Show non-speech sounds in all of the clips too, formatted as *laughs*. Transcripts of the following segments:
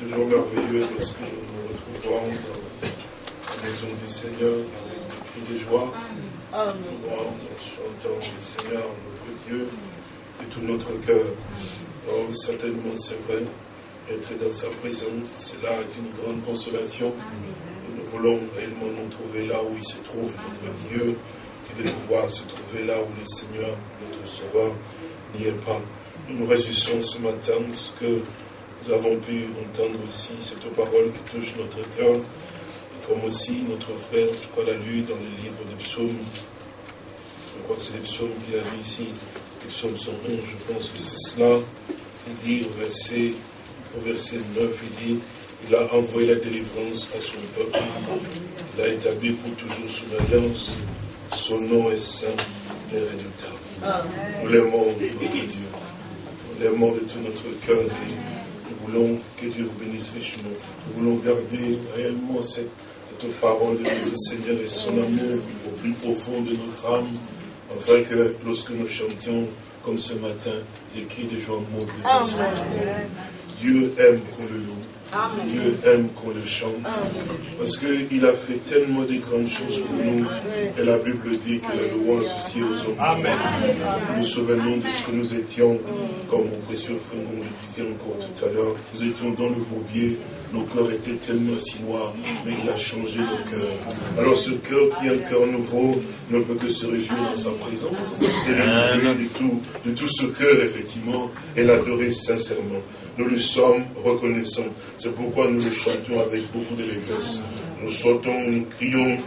Toujours merveilleux lorsque nous nous retrouvons dans la maison du Seigneur avec des cris de joie. Nous chantons le Seigneur, notre Dieu, de tout notre cœur. Oh, certainement, c'est vrai, être dans sa présence, cela est une grande consolation. nous voulons réellement nous trouver là où il se trouve, notre Dieu, et de pouvoir se trouver là où le Seigneur, notre Sauveur, n'y est pas. Nous nous réjouissons ce matin ce que nous avons pu entendre aussi, cette parole qui touche notre cœur, et comme aussi notre frère, je crois, l'a lu dans le livre des psaumes. Je crois que c'est les psaumes qu'il a lu ici, les psaumes 111, je pense que c'est cela. Il dit au verset, au verset 9, il dit, il a envoyé la délivrance à son peuple. Il a établi pour toujours son alliance. Son nom est saint et redoutable. Nous l'aimons, notre Dieu. Nous l'aimons de tout notre cœur. Nous voulons que Dieu vous bénisse richement. Nous voulons garder réellement cette, parole de notre Seigneur et son amour au plus profond de notre âme, afin que lorsque nous chantions comme ce matin, les cris de joie montent de Dieu aime qu'on le loue. Dieu aime qu'on le chante. Parce qu'il a fait tellement de grandes choses pour nous. Et la Bible dit que la louange aussi aux hommes. Amen. Nous nous souvenons de ce que nous étions, comme mon précieux frère nous le disait encore tout à l'heure. Nous étions dans le bourbier. Nos cœurs étaient tellement si noirs, mais il a changé nos cœurs. Alors ce cœur qui est un cœur nouveau ne peut que se réjouir dans sa présence et le de tout, de tout ce cœur, effectivement, et l'adorer sincèrement nous lui sommes reconnaissants. C'est pourquoi nous le chantons avec beaucoup d'élégance. Nous sautons, nous crions,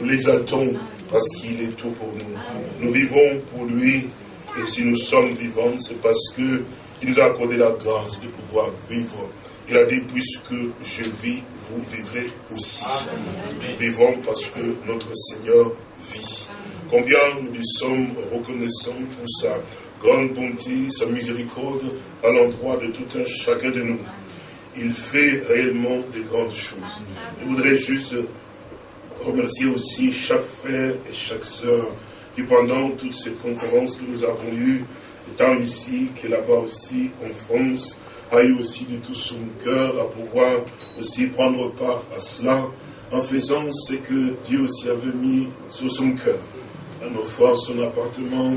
nous l'exaltons, parce qu'il est tout pour nous. Nous vivons pour lui, et si nous sommes vivants, c'est parce qu'il nous a accordé la grâce de pouvoir vivre. Il a dit, puisque je vis, vous vivrez aussi. Vivons parce que notre Seigneur vit. Combien nous lui sommes reconnaissants pour ça grande bonté, sa miséricorde à l'endroit de tout un chacun de nous. Il fait réellement de grandes choses. Je voudrais juste remercier aussi chaque frère et chaque sœur qui pendant toutes ces conférences que nous avons eues, tant ici que là-bas aussi en France, a eu aussi de tout son cœur à pouvoir aussi prendre part à cela, en faisant ce que Dieu aussi avait mis sur son cœur, en offrant son appartement,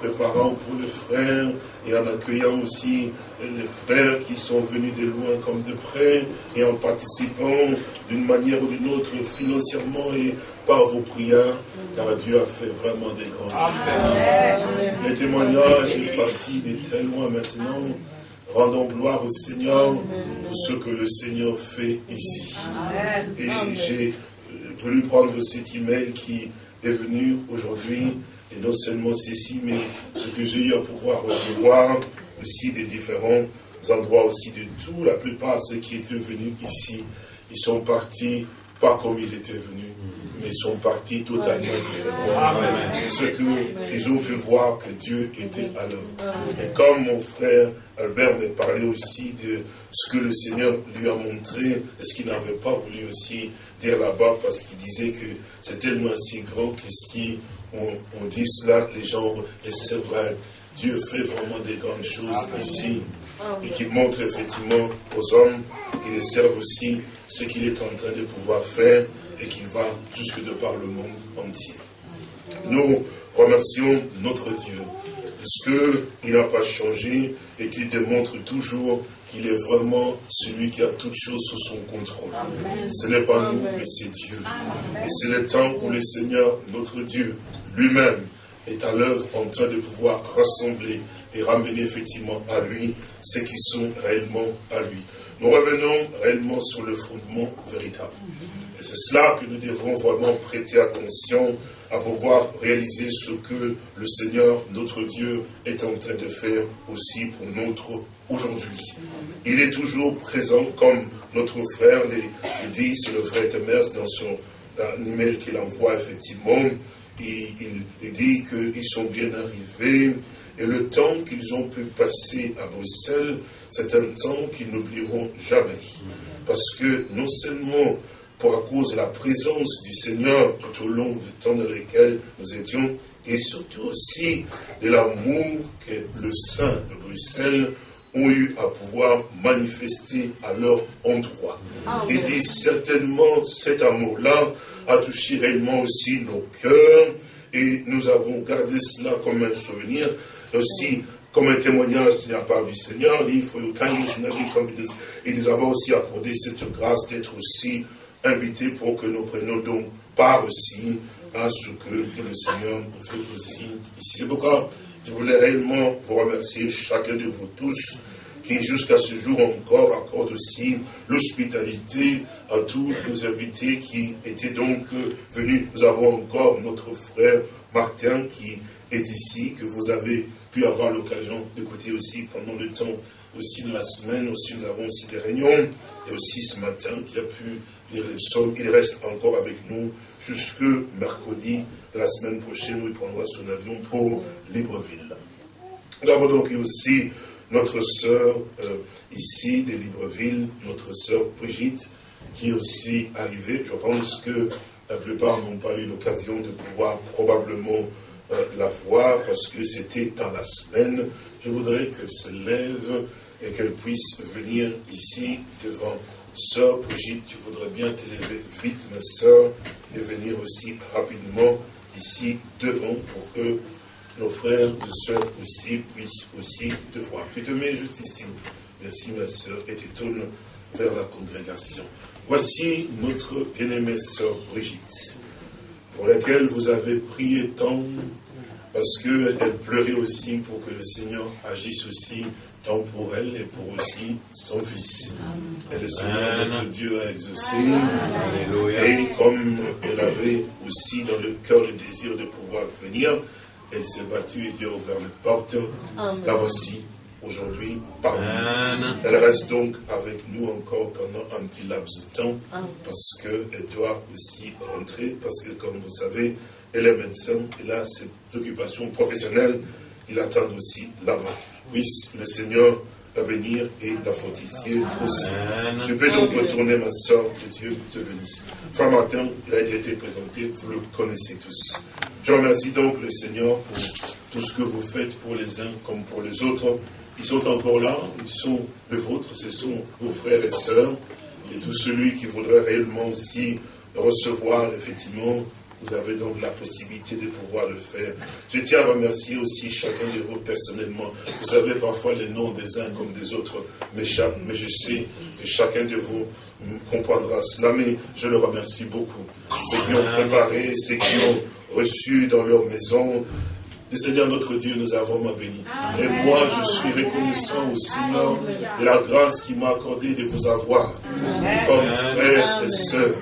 préparant pour les frères et en accueillant aussi les frères qui sont venus de loin comme de près et en participant d'une manière ou d'une autre financièrement et par vos prières, car Dieu a fait vraiment des grandes choses. Les témoignages est parti de très loin maintenant. Rendons gloire au Seigneur pour ce que le Seigneur fait ici. Et j'ai voulu prendre cet email qui est venu aujourd'hui et non seulement ceci, mais ce que j'ai eu à pouvoir recevoir aussi des différents endroits aussi de tout. La plupart de ceux qui étaient venus ici, ils sont partis pas comme ils étaient venus, mais ils sont partis totalement différents. Ce qu'ils ont pu voir que Dieu était à l'œuvre. Et comme mon frère Albert m'a parlé aussi de ce que le Seigneur lui a montré, et ce qu'il n'avait pas voulu aussi dire là-bas, parce qu'il disait que c'est tellement si grand que si on, dit cela, les gens, et c'est vrai, Dieu fait vraiment des grandes choses ici, et qui montre effectivement aux hommes qui les servent aussi ce qu'il est en train de pouvoir faire, et qui va jusque de par le monde entier. Nous remercions notre Dieu, parce qu'il n'a pas changé, et qu'il démontre toujours qu'il est vraiment celui qui a toutes choses sous son contrôle. Ce n'est pas nous, mais c'est Dieu. Et c'est le temps où le Seigneur, notre Dieu, lui-même est à l'œuvre en train de pouvoir rassembler et ramener effectivement à lui ceux qui sont réellement à lui. Nous revenons réellement sur le fondement véritable. C'est cela que nous devons vraiment prêter attention à pouvoir réaliser ce que le Seigneur, notre Dieu, est en train de faire aussi pour notre aujourd'hui. Il est toujours présent, comme notre frère le dit, c'est le frère Temers dans son email qu'il envoie effectivement, il, dit qu'ils sont bien arrivés et le temps qu'ils ont pu passer à Bruxelles, c'est un temps qu'ils n'oublieront jamais. Parce que non seulement pour à cause de la présence du Seigneur tout au long du temps dans lequel nous étions, et surtout aussi de l'amour que le Saint de Bruxelles ont eu à pouvoir manifester à leur endroit. Il dit certainement cet amour-là a touché réellement aussi nos cœurs et nous avons gardé cela comme un souvenir, aussi comme un témoignage de la part du Seigneur. Il faut et nous avons aussi accordé cette grâce d'être aussi invités pour que nous prenions donc part aussi à ce que le Seigneur fait aussi ici. C'est pourquoi je voulais réellement vous remercier, chacun de vous tous, qui jusqu'à ce jour encore accorde aussi l'hospitalité à tous nos invités qui étaient donc venus. Nous avons encore notre frère Martin qui est ici, que vous avez pu avoir l'occasion d'écouter aussi pendant le temps aussi de la semaine. Aussi, nous avons aussi des réunions. Et aussi ce matin qui a pu. Il reste encore avec nous jusque mercredi de la semaine prochaine où il prendra son avion pour Libreville. Nous avons donc aussi notre sœur euh, ici de Libreville, notre sœur Brigitte, qui est aussi arrivée. Je pense que la plupart n'ont pas eu l'occasion de pouvoir probablement euh, la voir parce que c'était dans la semaine. Je voudrais qu'elle se lève et qu'elle puisse venir ici devant Sœur Brigitte. Je voudrais bien te lever vite, ma sœur, et venir aussi rapidement ici devant pour que nos frères et sœurs aussi puissent aussi te voir. Tu te mets juste ici. Merci ma soeur et tu tournes vers la congrégation. Voici notre bien-aimée sœur Brigitte, pour laquelle vous avez prié tant, parce qu'elle pleurait aussi pour que le Seigneur agisse aussi tant pour elle et pour aussi son fils. Et le Seigneur, notre Dieu, a exaucé. Et comme elle avait aussi dans le cœur le désir de pouvoir venir, elle s'est battue et Dieu a ouvert les portes. La voici aujourd'hui parmi nous. Elle reste donc avec nous encore pendant un petit laps de temps parce qu'elle doit aussi rentrer parce que comme vous savez, elle est médecin, elle a ses occupations professionnelles, il attend aussi là-bas. Puisse le Seigneur la bénir et la fortifier aussi. Tu peux donc retourner, ma soeur, que Dieu te bénisse. Frère Martin, il a été présenté, vous le connaissez tous. Je remercie donc le Seigneur pour tout ce que vous faites pour les uns comme pour les autres. Ils sont encore là, ils sont le vôtre, ce sont vos frères et sœurs. Et tout celui qui voudrait réellement aussi recevoir, effectivement, vous avez donc la possibilité de pouvoir le faire. Je tiens à remercier aussi chacun de vous personnellement. Vous savez, parfois les noms des uns comme des autres m'échappent, mais je sais que chacun de vous comprendra cela. Mais je le remercie beaucoup. Ceux qui ont préparé, ceux qui ont reçus dans leur maison. Le Seigneur notre Dieu nous a vraiment bénis. Et moi, je suis reconnaissant au Seigneur de la grâce qu'il m'a accordé de vous avoir comme frères et sœurs.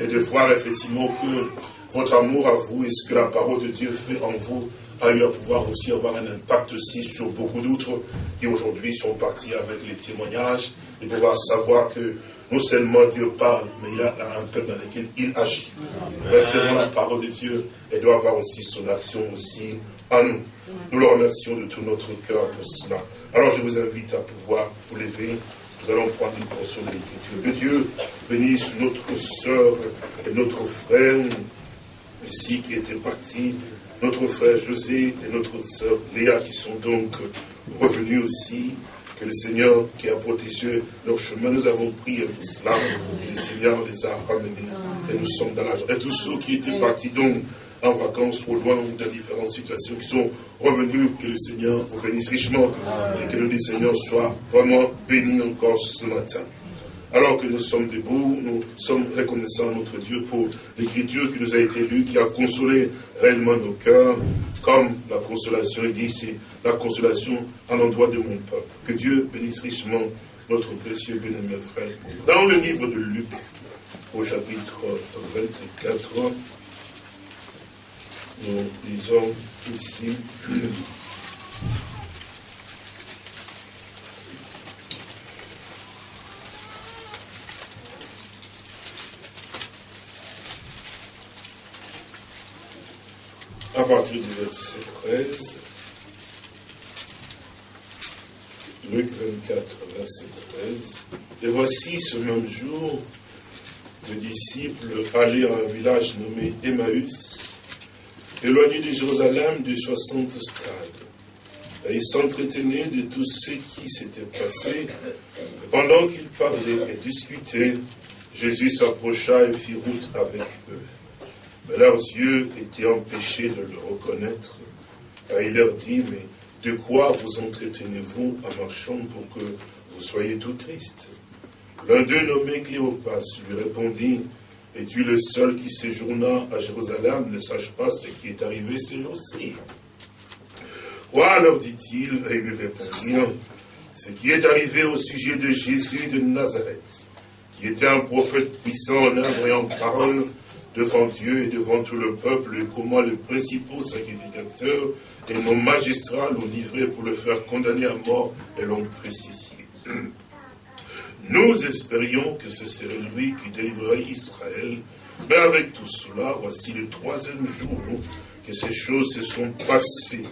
Et de voir effectivement que votre amour à vous et ce que la parole de Dieu fait en vous a eu à pouvoir aussi avoir un impact aussi sur beaucoup d'autres qui aujourd'hui sont partis avec les témoignages et pouvoir savoir que non seulement Dieu parle, mais il y a un peuple dans lequel il agit. Recevons la parole de Dieu et doit avoir aussi son action aussi en nous. Nous le remercions de tout notre cœur pour cela. Alors je vous invite à pouvoir vous lever. Nous allons prendre une portion de l'écriture. Que Dieu bénisse notre soeur et notre frère ici qui était parti, notre frère José et notre soeur Léa qui sont donc revenus aussi que le Seigneur qui a protégé leur chemin, nous avons prié pour cela, le Seigneur les a ramenés, et nous sommes dans la joie. Et tous ceux qui étaient partis donc en vacances au loin dans différentes situations, qui sont revenus, que le Seigneur vous bénisse richement, et que le Seigneur soit vraiment béni encore ce matin. Alors que nous sommes debout, nous sommes reconnaissants à notre Dieu pour l'écriture qui nous a été lue, qui a consolé réellement nos cœurs, comme la consolation est dit, c'est la consolation à l'endroit de mon peuple. Que Dieu bénisse richement notre précieux bien-aimé frère. Dans le livre de Luc, au chapitre 24, nous lisons ici partir du verset 13. Luc 24, verset 13. Et voici ce même jour, les disciples allaient à un village nommé Emmaüs, éloigné de Jérusalem de 60 stades. Et il s'entretenait de tout ce qui s'était passé. pendant qu'il parlait et discutait, Jésus s'approcha et fit route avec eux. Mais leurs yeux étaient empêchés de le reconnaître. Et il leur dit, mais de quoi vous entretenez-vous en marchant pour que vous soyez tout tristes? L'un d'eux nommé Cléopas lui répondit, es-tu le seul qui séjourna à Jérusalem? Ne sache pas ce qui est arrivé ces jours-ci. Quoi leur dit-il? Et lui répondit, ce qui est arrivé au sujet de Jésus de Nazareth, qui était un prophète puissant en œuvre et en parole devant Dieu et devant tout le peuple, et comment les principaux sacrificateurs et nos magistrats l'ont livré pour le faire condamner à mort et l'ont crucifié. *clears throat* Nous espérions que ce serait lui qui délivrerait Israël, mais avec tout cela, voici le troisième jour que ces choses se sont passées.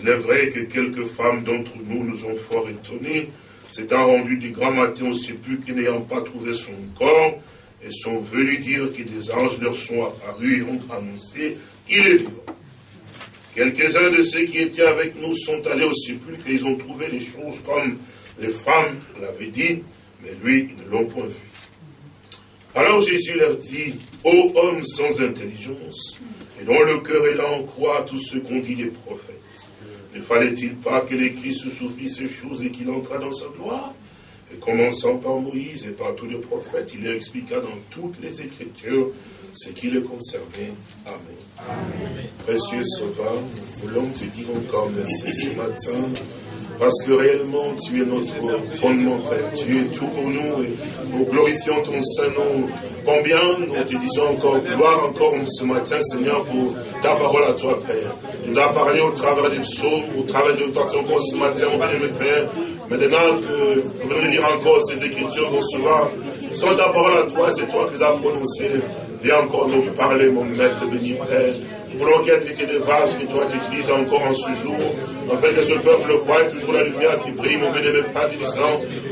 Il est vrai que quelques femmes d'entre nous nous ont fort étonnés, s'étant rendues du grand matin au sépulcre n'ayant pas trouvé son corps, et sont venus dire que des anges leur sont apparus et ont annoncé qu'il est vivant. Quelques-uns de ceux qui étaient avec nous sont allés au sépulcre et ils ont trouvé les choses comme les femmes l'avaient dit, mais lui, ils ne l'ont point vu. Alors Jésus leur dit, ô hommes sans intelligence, et dont le cœur est là en croix tout ce qu'ont dit les prophètes, ne fallait-il pas que les Christ souffrit ces choses et qu'il entra dans sa gloire? Et commençant par Moïse et par tous les prophètes, il leur expliqua dans toutes les Écritures ce qui le concernait. Amen. Précieux Sauveur, nous voulons te dire encore merci ce matin parce que réellement, tu es notre fondement, Père. Tu es tout pour nous et nous glorifions ton Saint-Nom. Combien nous te disons encore gloire encore ce matin, Seigneur, pour ta parole à toi, Père. Tu nous as parlé au travers des psaumes, au travers de ton encore ce matin, mon Père. Maintenant que nous venons de lire encore ces écritures, vont souvent, sont ta parole à toi, c'est toi qui les as prononcées. Viens encore nous parler, mon maître béni, Père. Nous voulons y ait des vases que toi t'utilises encore en ce jour, afin que ce peuple voie toujours la lumière qui brille, mon bénémoine Père.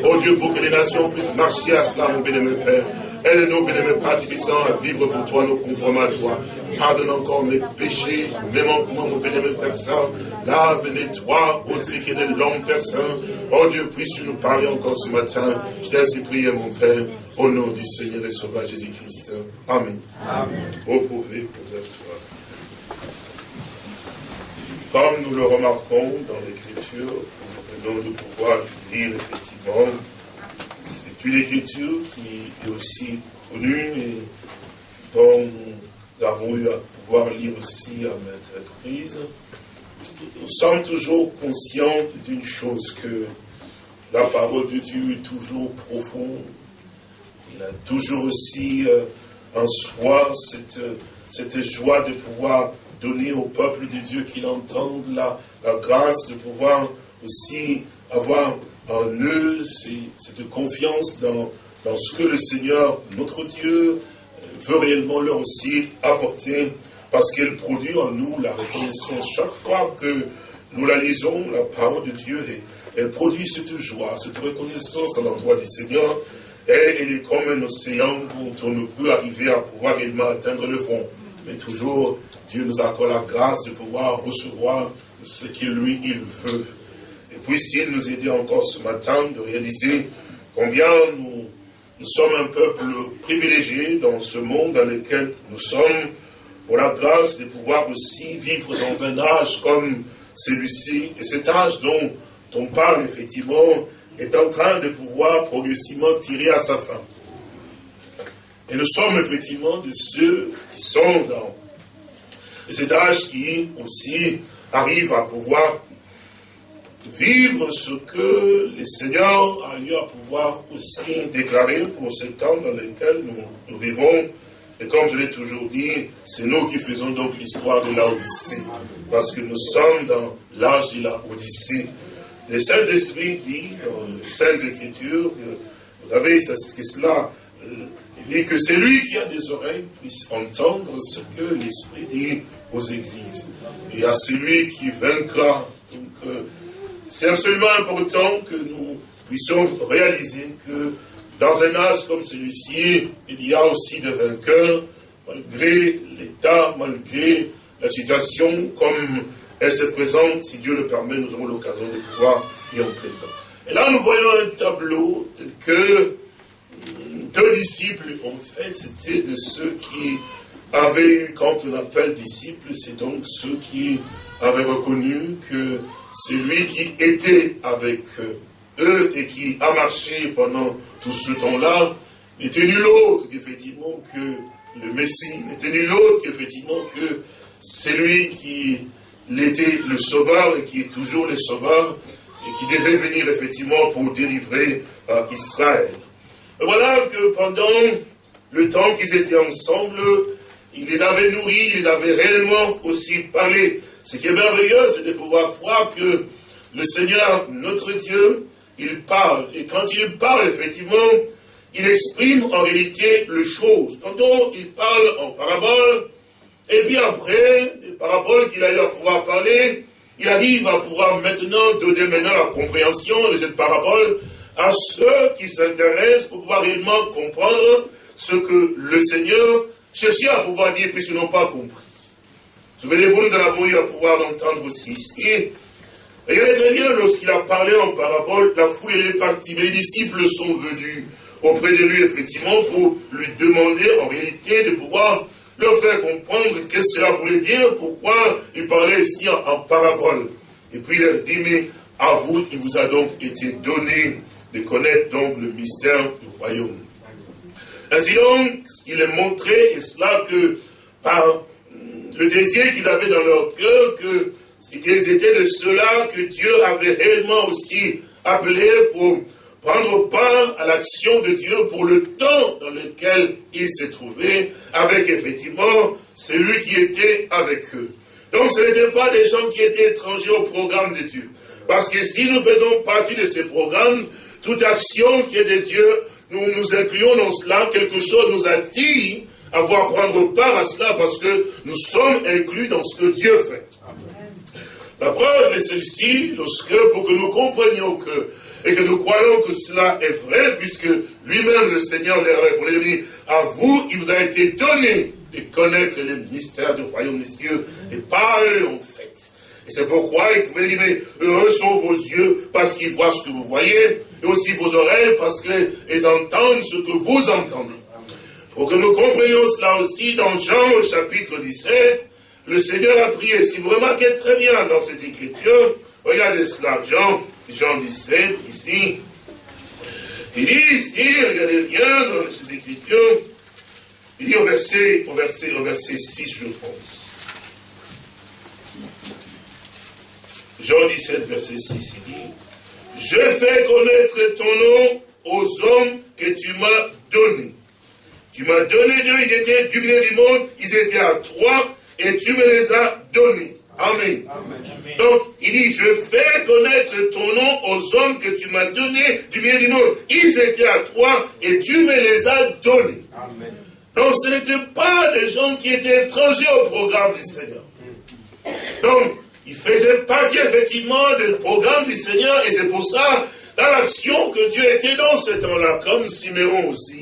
Oh Dieu, pour que les nations puissent marcher à cela, mon bénémoine Père. Aide-nous, bénémoine Père Tibissant, à vivre pour toi, nous conformes à toi. Pardonne encore mes péchés, mes manquements, mon bénémoine Père Saint. Lave, nettoie, au qui est de l'homme, Père Saint. Oh Dieu, puisses-tu nous parler encore ce matin? Je t'ai ainsi prié, mon Père, au nom du Seigneur et Sauveur Jésus-Christ. Amen. Amen. Vous pouvez vous asseoir. Comme nous le remarquons dans l'Écriture, nous venons de pouvoir lire effectivement, une Écriture qui est aussi connue et dont nous avons eu à pouvoir lire aussi à maintes reprises. Nous sommes toujours conscients d'une chose, que la parole de Dieu est toujours profonde. Il a toujours aussi euh, en soi cette, cette joie de pouvoir donner au peuple de Dieu qu'il entende la, la grâce de pouvoir aussi avoir en eux cette confiance dans, dans ce que le Seigneur, notre Dieu, veut réellement leur aussi apporter, parce qu'elle produit en nous la reconnaissance. Chaque fois que nous la lisons, la parole de Dieu, elle produit cette joie, cette reconnaissance à l'endroit du Seigneur, et elle est comme un océan dont on ne peut arriver à pouvoir réellement atteindre le fond. Mais toujours Dieu nous accorde la grâce de pouvoir recevoir ce qu'il lui, il veut. Et puisse-t-il nous aider encore ce matin de réaliser combien nous, nous sommes un peuple privilégié dans ce monde dans lequel nous sommes, pour la grâce de pouvoir aussi vivre dans un âge comme celui-ci. Et cet âge dont on parle effectivement est en train de pouvoir progressivement tirer à sa fin. Et nous sommes effectivement de ceux qui sont dans et cet âge qui aussi arrive à pouvoir vivre ce que le Seigneur a eu à pouvoir aussi déclarer pour ce temps dans lequel nous, vivons. Et comme je l'ai toujours dit, c'est nous qui faisons donc l'histoire de l'Odyssée. Parce que nous sommes dans l'âge de la Odyssée. Le Saint-Esprit dit dans les Saintes Écritures, vous savez, c'est cela, euh, il dit que c'est lui qui a des oreilles puisse entendre ce que l'Esprit dit aux églises. Et à celui qui vaincra. Euh, c'est absolument important que nous puissions réaliser que dans un âge comme celui-ci, il y a aussi des vainqueurs, malgré l'état, malgré la situation comme elle se présente, si Dieu le permet, nous aurons l'occasion de pouvoir y entrer dedans. Et là, nous voyons un tableau tel que hum, deux disciples, en fait, c'était de ceux qui avaient eu, quand on appelle disciples, c'est donc ceux qui avaient reconnu que c'est lui qui était avec eux et qui a marché pendant tout ce temps-là, n'était nul autre qu'effectivement que le Messie, n'était nul autre qu'effectivement que c'est lui qui était le sauveur et qui est toujours le sauveur et qui devait venir effectivement pour délivrer euh, Israël. Voilà que pendant le temps qu'ils étaient ensemble, il les avait nourris, il les avait réellement aussi parlé. Ce qui est merveilleux, c'est de pouvoir voir que le Seigneur, notre Dieu, il parle. Et quand il parle, effectivement, il exprime en réalité les choses. Tantôt, il parle en parabole, et puis après, les paraboles qu'il a eu à pouvoir parler, il arrive à pouvoir maintenant donner la compréhension de cette parabole à ceux qui s'intéressent pour pouvoir réellement comprendre ce que le Seigneur cherchait à pouvoir dire, puisqu'ils n'ont pas compris. Souvenez-vous, nous en avons eu à pouvoir l'entendre aussi ici. Regardez très bien, lorsqu'il a parlé en parabole, la foule est partie, mais les disciples sont venus auprès de lui, effectivement, pour lui demander, en réalité, de pouvoir leur faire comprendre ce que cela voulait dire, pourquoi il parlait ici en, parabole. Et puis il leur dit, mais à vous, il vous a donc été donné de connaître donc le mystère du royaume. Ainsi donc, il est montré, et cela que par le désir qu'ils avaient dans leur cœur, que qu'ils étaient de ceux-là que Dieu avait réellement aussi appelé pour prendre part à l'action de Dieu pour le temps dans lequel ils se trouvaient, avec effectivement celui qui était avec eux. Donc ce n'étaient pas des gens qui étaient étrangers au programme de Dieu. Parce que si nous faisons partie de ces programmes, toute action qui est de Dieu, nous nous incluons dans cela, quelque chose nous attire à voir prendre part à cela parce que nous sommes inclus dans ce que Dieu fait. La preuve est celle-ci, lorsque, pour que nous comprenions que et que nous croyons que cela est vrai, puisque lui-même, le Seigneur, a répondu, à vous, il vous a été donné de connaître les mystères du royaume des cieux, et pas eux, en fait. Et c'est pourquoi il pouvait dire, mais heureux sont vos yeux, parce qu'ils voient ce que vous voyez, et aussi vos oreilles, parce qu'ils entendent ce que vous entendez. Pour que nous comprenions cela aussi, dans Jean au chapitre 17, le Seigneur a prié. Si vous remarquez très bien dans cette écriture, regardez cela, Jean Jean 17, ici. Il dit ici, regardez bien dans cette écriture, il dit au verset, au verset, au verset 6, je pense. Jean 17, verset 6, il dit, Je fais connaître ton nom aux hommes que tu m'as donnés. Tu m'as donné d'eux, ils étaient du milieu du monde, ils étaient à toi, et tu me les as donnés. Amen. Donc, il dit, je fais connaître ton nom aux hommes que tu m'as donnés du milieu du monde. Ils étaient à toi et tu me les as donnés. Donc, ce n'étaient pas des gens qui étaient étrangers au programme du Seigneur. Donc, ils faisaient partie effectivement du programme du Seigneur et c'est pour ça, dans l'action que Dieu était dans ce temps-là, comme Siméon aussi,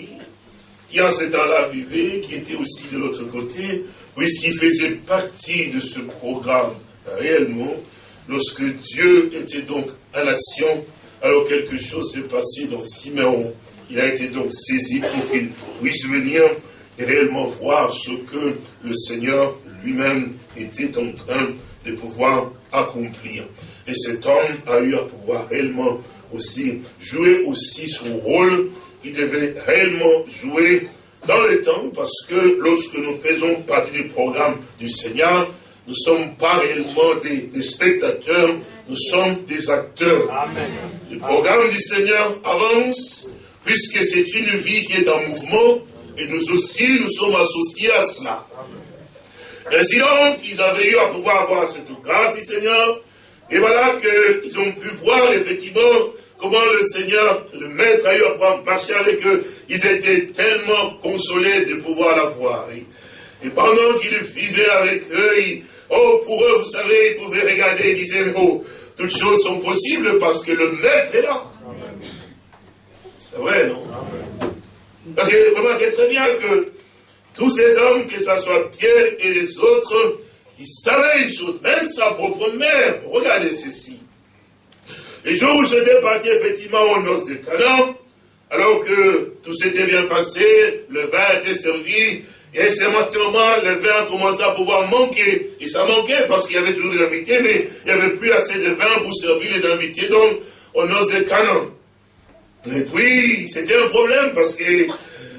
qui en ce temps-là vivait, qui était aussi de l'autre côté, puisqu'il faisait partie de ce programme réellement, lorsque Dieu était donc en action, alors quelque chose s'est passé dans Siméon. Il a été donc saisi pour qu'il puisse venir et réellement voir ce que le Seigneur lui-même était en train de pouvoir accomplir. Et cet homme a eu à pouvoir réellement aussi jouer aussi son rôle. Il devait réellement jouer dans le temps, parce que lorsque nous faisons partie du programme du Seigneur, nous ne sommes pas réellement des, spectateurs, nous sommes des acteurs. Le programme du Seigneur avance, puisque c'est une vie qui est en mouvement, et nous aussi, nous sommes associés à cela. Ainsi donc, ils avaient eu à pouvoir avoir cette grâce du Seigneur, et voilà qu'ils ont pu voir effectivement comment le Seigneur, le Maître, a eu à pouvoir marcher avec eux. Ils étaient tellement consolés de pouvoir la voir. Et pendant qu'ils vivaient avec eux, oh, pour eux, vous savez, ils pouvaient regarder et disaient, oh, toutes choses sont possibles parce que le Maître est là. C'est vrai, non? Parce que remarquez très bien que tous ces hommes, que ce soit Pierre et les autres, il savait une chose, même sa propre mère, regardez ceci. Les jours où j'étais parti effectivement aux noces de Canaan, alors que tout s'était bien passé, le vin était servi, et à ce moment, le vin a commencé à pouvoir manquer. Et ça manquait parce qu'il y avait toujours des invités, mais il n'y avait plus assez de vin pour servir les invités, donc aux noces de Canaan. Et puis, c'était un problème parce que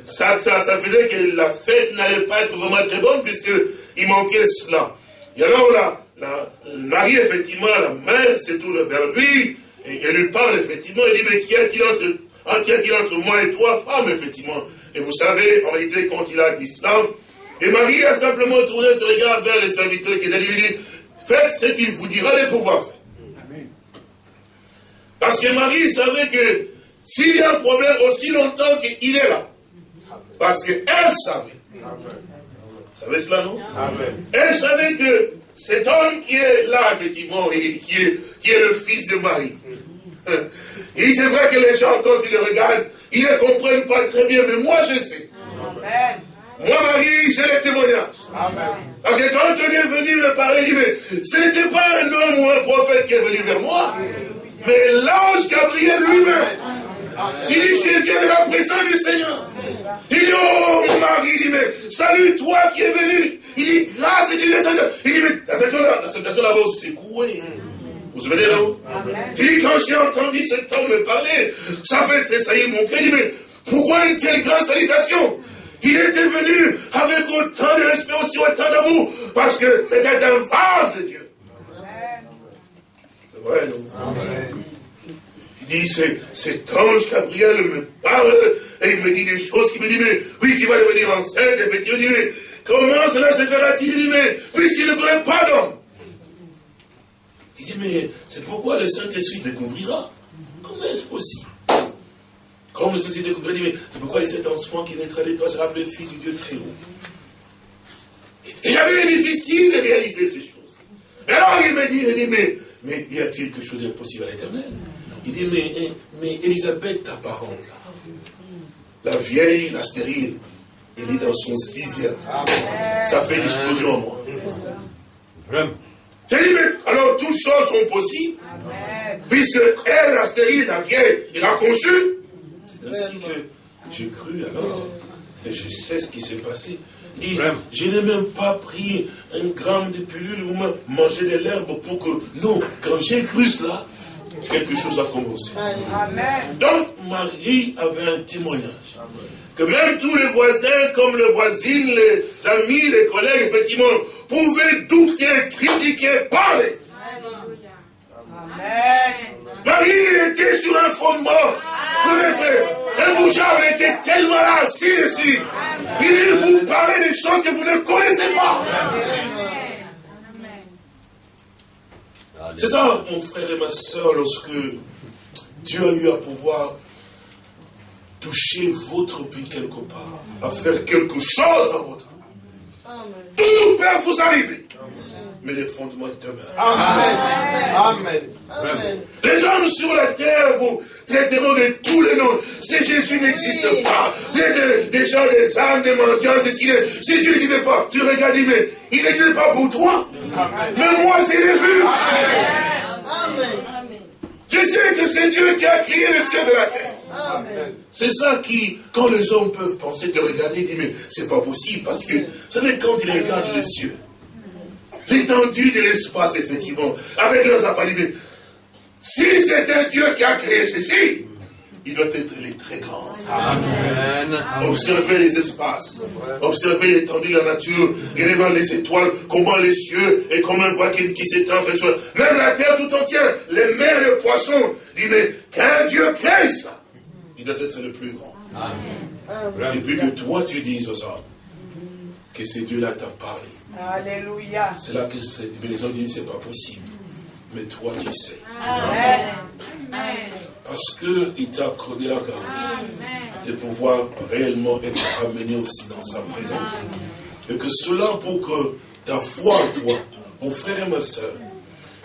ça, ça, ça faisait que la fête n'allait pas être vraiment très bonne puisqu'il manquait cela. Et alors là, la, Marie, effectivement, la mère se tourne vers lui et elle lui parle, effectivement. Elle dit, mais qui a-t-il entre, a entre moi et toi, femme, effectivement? Et vous savez, en réalité, quand il a dit cela, et Marie a simplement tourné ses regards vers les serviteurs qui étaient lui dit, faites ce qu'il vous dira de pouvoir faire. Parce que Marie savait que s'il y a un problème aussi longtemps qu'il est là, parce qu'elle savait. Vous savez cela, non? Elle savait que cet homme qui est là, effectivement, et qui est, qui est le fils de Marie, *laughs* et c'est vrai que les gens, quand ils le regardent, ils ne comprennent pas très bien, mais moi je sais. Moi, Marie, j'ai les témoignages. Parce que quand on est venu me parler, il dit, mais ce n'était pas un homme ou un prophète qui est venu vers moi, mais l'ange Gabriel lui-même. Il dit, je viens de la présence du Seigneur. Il dit, oh Marie, il dit, mais salut toi qui es venu. Il dit, grâce et Dieu Il dit, mais la situation là-bas secouée. Vous vous souvenez là Il dit, quand j'ai entendu cet homme me parler, ça fait tressaillir mon cœur. Il dit, mais pourquoi une telle grande salutation il était venu avec autant de respect aussi, autant d'amour, parce que c'était un vase de Dieu. C'est vrai, non? Amen dit, cet ange Gabriel me parle, et il me dit des choses, qui me dit, mais oui, qui va devenir enceinte, effectivement, mais comment cela se fera-t-il mais puisqu'il ne connaît pas d'homme. Il dit, mais c'est pourquoi le Saint-Esprit découvrira. Comment est-ce possible? Comme le Saint-Esprit découvrira, il dit, mais c'est pourquoi cet enfant qui naîtra de toi sera appelé fils du Dieu très haut. Et j'avais difficile de réaliser ces choses. Alors il me dit, il dit, mais, mais y a-t-il quelque chose d'impossible à l'éternel? Il dit, mais, eh, mais Elisabeth, ta parente, la vieille, la stérile, elle est dans son sixième. Ça fait l'explosion en moi. J'ai dit, mais alors toutes choses sont possibles. Puisque elle, la stérile, la vieille, elle a conçu. C'est ainsi que j'ai cru alors. Et je sais ce qui s'est passé. Il dit, je n'ai même pas pris un gramme de pilule ou mangé de l'herbe pour que... Non, quand j'ai cru cela, quelque chose a commencé. Donc Marie avait un témoignage. Que même tous les voisins, comme les voisines, les amis, les collègues, effectivement, pouvaient douter, critiquer, parler. Marie était sur un fondement. Un bougeard était tellement assis dessus. Il vous parler des choses que vous ne connaissez pas. C'est ça, mon frère et ma soeur, lorsque Dieu a eu à pouvoir toucher votre vie quelque part, à faire quelque chose dans votre vie. Tout peut vous arriver. Mais les fondements demeurent. Amen. Amen. Les hommes sur la terre vous traiteront de tous les noms. Si Jésus n'existe pas, c'est des gens, des âmes, des mendiants, si, si Dieu n'existe pas, tu regardes, mais il n'existe pas pour toi. Mais moi, c'est l'ai vu. Amen. Je sais que c'est Dieu qui a créé le ciel de la terre. C'est ça qui, quand les hommes peuvent penser, te regarder, dire, mais c'est pas possible, parce que, vous savez, quand ils regardent les cieux, l'étendue de l'espace, effectivement, avec leurs appareils, si c'est un Dieu qui a créé ceci, il doit être les très grand. Amen. Observez les espaces. Observez l'étendue de la nature. Regardez les étoiles, comment les cieux et comment on voit qui, qui s'étend. Même la terre tout entière, les mers, les poissons. Dit, mais qu'un Dieu crée ça, il doit être le plus grand. Amen. Et puis que toi tu dises aux hommes que ce Dieu-là t'a parlé. Alléluia. C'est là que les hommes disent c'est pas possible. Mais toi tu sais. Amen. Parce qu'il t'a accordé la grâce de pouvoir réellement être amené aussi dans sa présence. Et que cela pour que ta foi en toi, mon frère et ma soeur,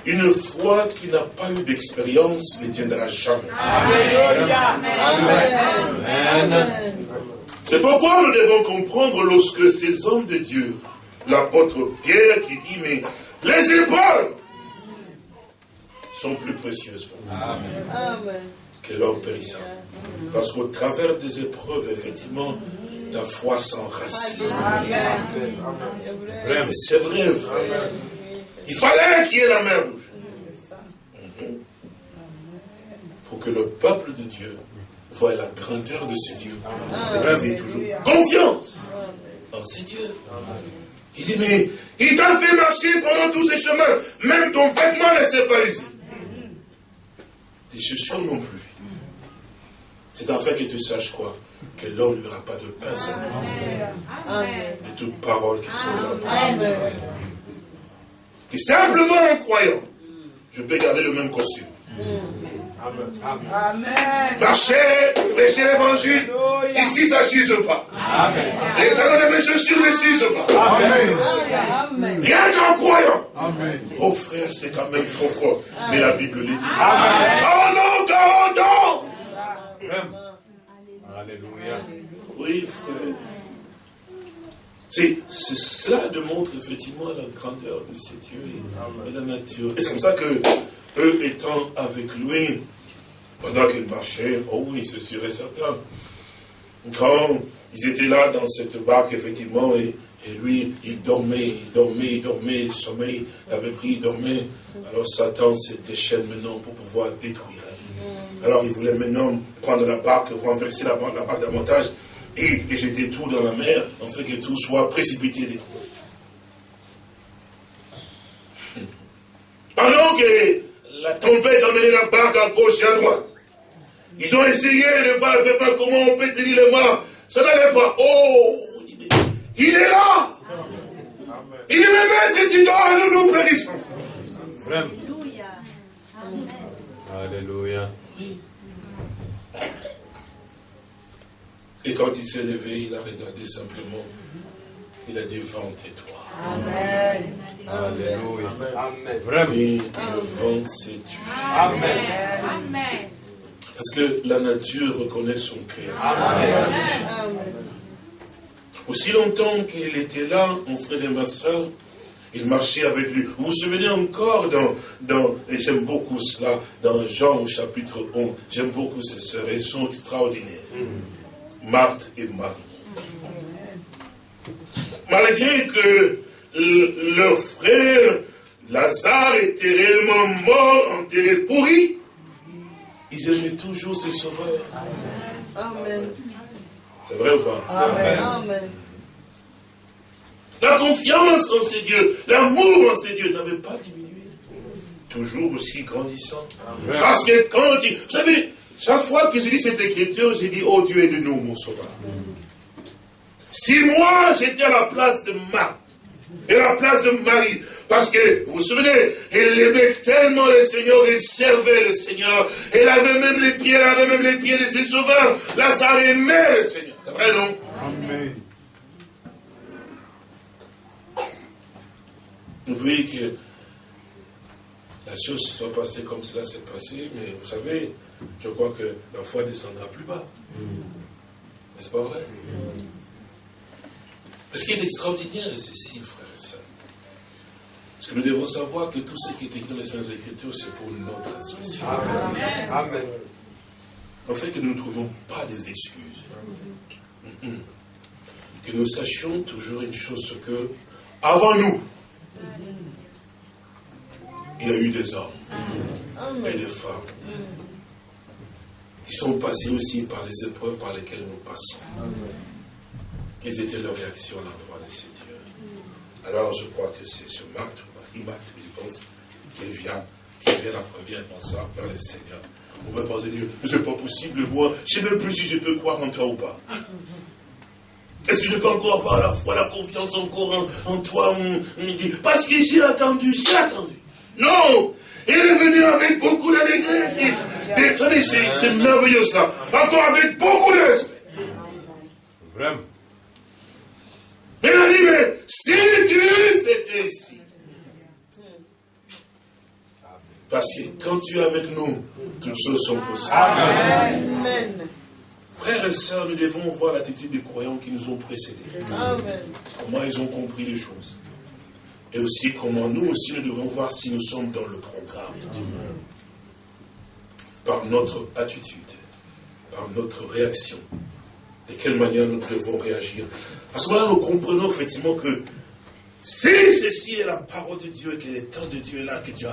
une foi qui n'a pas eu d'expérience ne tiendra jamais. Amen. C'est pourquoi nous devons comprendre lorsque ces hommes de Dieu l'apôtre Pierre qui dit, mais les épreuves sont plus précieuses pour nous que l'homme périssant. Parce qu'au travers des épreuves, effectivement, ta foi s'enracine. C'est vrai, frère. Il fallait qu'il y ait la mer rouge. Pour que le peuple de Dieu voie la grandeur de ce Dieu. Et qu'ils aient toujours confiance en ce Dieu. Il dit, mais il t'a fait marcher pendant tous ces chemins. Même ton vêtement ne s'est pas ici. Tes chaussures non plus. C'est en fait que tu saches quoi? Que l'homme ne verra pas de pain seulement. De toutes paroles qui sont là. Et simplement en croyant, je peux garder le même costume. Amen. Marcher, prêcher l'évangile. Ici, ça ne pas. Amen. Et dans mes chaussures ne s'use pas. Amen. Rien qu'en croyant. Amen. Oh frère, c'est quand même trop fort. Mais la Bible le dit. Amen. Oh non, 40 ans. Alléluia. Oui, frère. C'est, cela démontre effectivement la grandeur de ce Dieu et, la nature. Et c'est comme ça que, eux étant avec lui, pendant qu'il marchait, oh oui, c'est sûr et certain. Quand ils étaient là dans cette barque, effectivement, et, lui, il dormait, il dormait, il dormait, le sommeil l'avait pris, il dormait. Alors Satan se déchaîne maintenant pour pouvoir détruire. Alors il voulait maintenant prendre la barque, renverser la barque, la barque davantage, et, et jeter tout dans la mer, en fait que tout soit précipité détruit. *laughs* Pendant que la tempête emmenait la barque à gauche et à droite, ils ont essayé de voir comment on peut tenir le mât. Ça n'allait pas. Oh, il est là. Il est le maître, tu dors et nous nous périssons. Alléluia. Alléluia. Et quand il s'est levé, il a regardé simplement. Il a dit, vent tais-toi. Amen. Alléluia. Amen. Vraiment. Et le vent s'est tué. Amen. Amen. Parce que la nature reconnaît son créateur. Aussi longtemps qu'il était là, mon frère et ma soeur, il marchait avec lui. Vous vous souvenez encore dans, dans et j'aime beaucoup cela, dans Jean au chapitre 11, j'aime beaucoup ces sœurs, elles sont extraordinaires. Marthe et Marie. Malgré que leur frère Lazare était réellement mort, enterré, pourri, ils aimaient toujours ces sauveurs. Amen. C'est vrai ou pas? Amen. La confiance en ces dieux, l'amour en ces dieux n'avait pas diminué. Toujours aussi grandissant. Parce que quand il... Vous savez, chaque fois que je lis cette écriture, j'ai dit, oh Dieu, de nous mon sauveur. Si moi, j'étais à la place de Marthe, et à la place de Marie, parce que, vous vous souvenez, elle aimait tellement le Seigneur, elle servait le Seigneur, elle avait même les pieds, elle avait même les pieds de ses sauveurs. Lazare aimait le Seigneur. C'est vrai, non? Amen. N'oubliez que la chose soit passée comme cela s'est passé, mais vous savez, je crois que la foi descendra plus bas. N'est-ce pas vrai? Ce qui est extraordinaire, c'est ceci, frère. Parce que nous devons savoir que tout ce qui est écrit dans les Saintes Écritures, c'est pour notre instruction. Amen. Amen. En fait, que nous ne trouvons pas des excuses. Que nous sachions toujours une chose, que avant nous, il y a eu des hommes et des femmes qui sont passés aussi par les épreuves par lesquelles nous passons. Quelles étaient leurs réactions à l'endroit de ces dieux Alors je crois que c'est ce Marthe je pense, qu'elle vient, qui vient la première dans ça, vers le Seigneur. On va penser, Dieu, mais c'est pas possible, moi, je ne sais même plus si je peux croire en toi ou pas. Est-ce que je peux encore avoir la foi, la confiance encore en, toi dit, Parce que j'ai attendu, j'ai attendu. Non Il est venu avec beaucoup d'allégresse. C'est merveilleux ça. Encore avec beaucoup de respect. Vraiment. Mais il a dit, mais si Dieu c'était ici. Parce que quand tu es avec nous, toutes choses sont possibles. Amen. Frères et sœurs, nous devons voir l'attitude des croyants qui nous ont précédés. Comment ils ont compris les choses. Et aussi comment nous aussi nous devons voir si nous sommes dans le programme de Dieu. Par notre attitude, par notre réaction, de quelle manière nous devons réagir. À ce moment-là, nous comprenons effectivement que si ceci est la parole de Dieu et que le temps de Dieu est là, que Dieu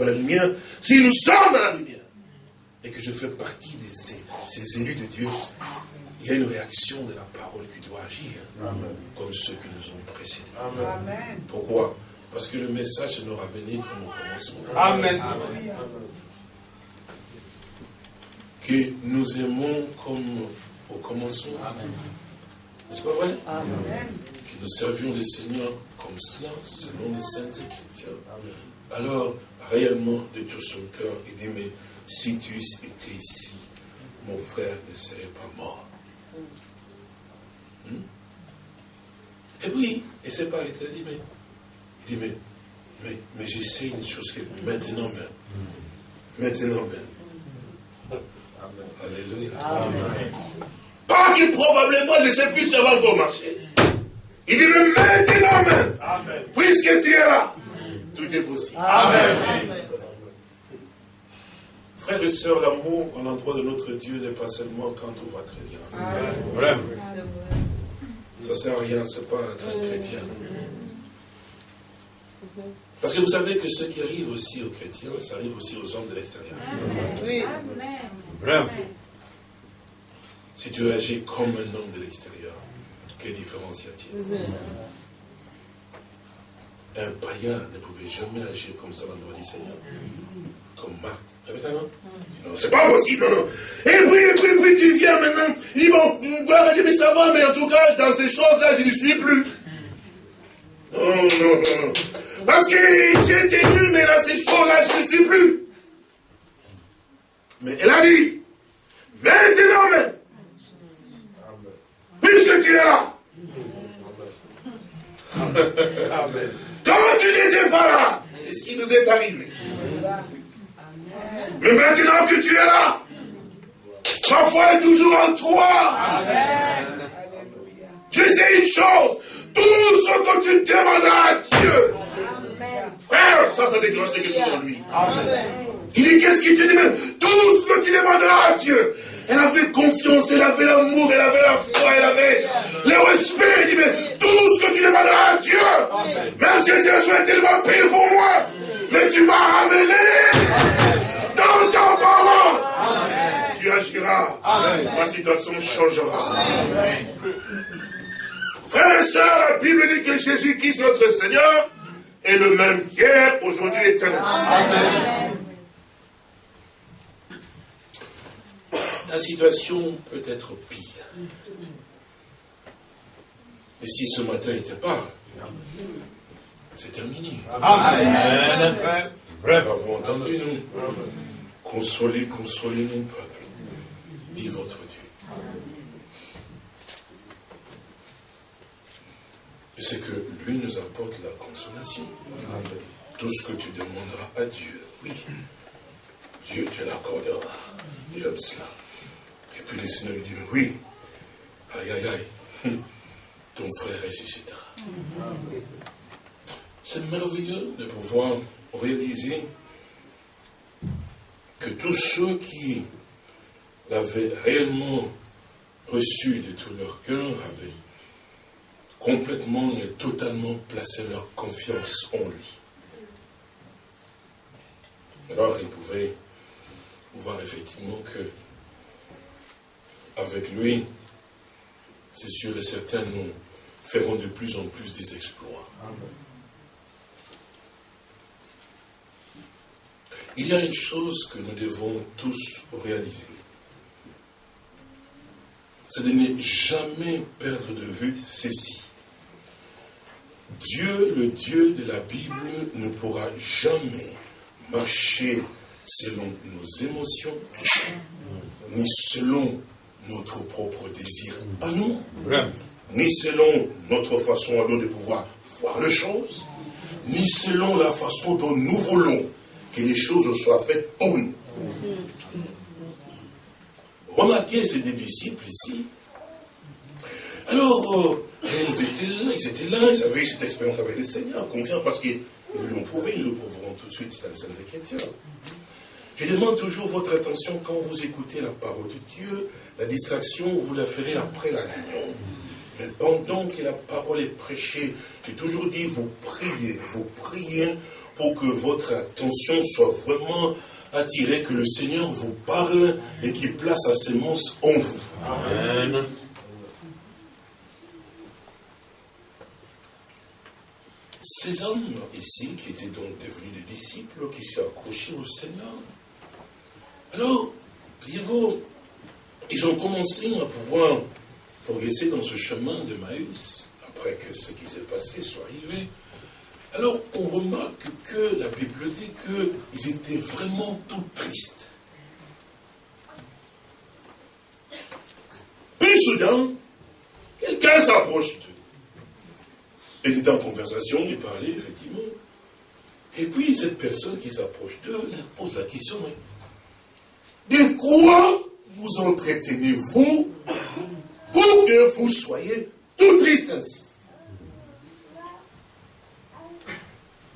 la lumière, si nous sommes dans la lumière, et que je fais partie de ces, élus de Dieu, il y a une réaction de la parole qui doit agir, comme ceux qui nous ont précédés. Amen. Pourquoi? Parce que le message nous comme au commencement. Amen. Que nous aimons comme au commencement. N'est-ce pas vrai? Amen. Que nous servions le Seigneur comme cela, selon les saintes écritures. Alors, réellement, de tout son cœur, il dit, mais si tu étais ici, mon frère ne serait pas mort. Hmm? Et oui, et c'est pas il dit, mais, il dit, mais, mais, mais j'essaie une chose que maintenant même, maintenant même. Alléluia. Pas que probablement, je ne sais plus ça va encore marcher. Il dit, mais maintenant même, puisque tu es là, tout est possible. Amen. Frères et sœurs, l'amour en l'endroit de notre Dieu n'est pas seulement quand tout va très bien. Vraiment. Ça ne sert à rien, ce n'est pas être chrétien. Parce que vous savez que ce qui arrive aussi aux chrétiens, ça arrive aussi aux hommes de l'extérieur. Oui. Vraiment. Si tu agis comme un homme de l'extérieur, quelle différence y a-t-il Un païen ne pouvait jamais agir comme ça dans le droit du Seigneur. Comme Marc non, c'est pas possible, non. Et puis, et puis, et puis, tu viens maintenant. Il dit, bon, gloire à Dieu, mais ça va, mais en tout cas, dans ces choses-là, je ne suis plus. Non, non, non. Parce que j'ai été élu, mais dans ces choses-là, je ne suis plus. Mais elle a dit, maintenant même, puisque tu es là, quand tu n'étais pas là, ceci nous est arrivé. Mais maintenant que tu es là, ma foi est toujours en toi. Amen. Je sais une chose, tout ce que tu demanderas à Dieu, frère, ça, ça déclenche quelque chose en lui. Il dit, qu'est-ce qu'il te dit Tout ce que tu demanderas à Dieu. Elle avait confiance, elle avait l'amour, elle avait la foi, elle avait le respect. Il dit, mais tout ce que tu demanderas à Dieu, même si les sont tellement pire pour moi, mais tu m'as ramené dans ta parole, tu agiras. Ma situation changera. Frères et sœurs, la Bible dit que Jésus-Christ, notre Seigneur, est le même hier, aujourd'hui et éternellement. La situation peut être pire. Et si ce matin n'était pas, c'est terminé. Amen. Avez-vous entendu, nous? Consolez, consolez mon peuple, dit votre Dieu. C'est que lui nous apporte la consolation. Tout ce que tu demanderas à Dieu, oui, Dieu te l'accordera. J'aime cela. Et puis le Seigneur lui dit, oui, aïe, aïe, aïe, ton frère ressuscitera. C'est merveilleux de pouvoir réaliser que tous ceux qui l'avaient réellement reçu de tout leur cœur avaient complètement et totalement placé leur confiance en lui. Alors ils pouvaient voir effectivement que avec lui, c'est sûr et certain, nous ferons de plus en plus des exploits. Il y a une chose que nous devons tous réaliser. C'est de ne jamais perdre de vue ceci. Dieu, le Dieu de la Bible, ne pourra jamais marcher selon nos émotions, ni selon notre propre désir à nous, ni selon notre façon à nous de pouvoir voir les choses, ni selon la façon dont nous voulons que les choses soient faites pour nous. remarquez ces deux disciples ici. Alors, euh, ils étaient là, ils étaient là, ils avaient cette expérience avec le Seigneur, confiants parce qu'ils l'ont prouvé, ils le prouveront tout de suite dans les Saintes Écritures. Je demande toujours votre attention quand vous écoutez la parole de Dieu. La distraction, vous la ferez après la réunion. Mais pendant que la parole est prêchée, j'ai toujours dit, vous priez, vous priez pour que votre attention soit vraiment attirée, que le Seigneur vous parle et qu'il place sa sémence en vous. Amen. Ces hommes ici, qui étaient donc devenus des disciples, qui s'est accrochés au Seigneur, alors, voyez-vous, ils ont commencé à pouvoir progresser dans ce chemin de Maïs, après que ce qui s'est passé soit arrivé. Alors, on remarque que la Bible dit qu'ils étaient vraiment tout tristes. Puis soudain, quelqu'un s'approche d'eux. Ils étaient en conversation, ils parlaient, effectivement. Et puis, cette personne qui s'approche d'eux leur pose la question, mais de quoi vous entretenez-vous pour que vous soyez tout triste ainsi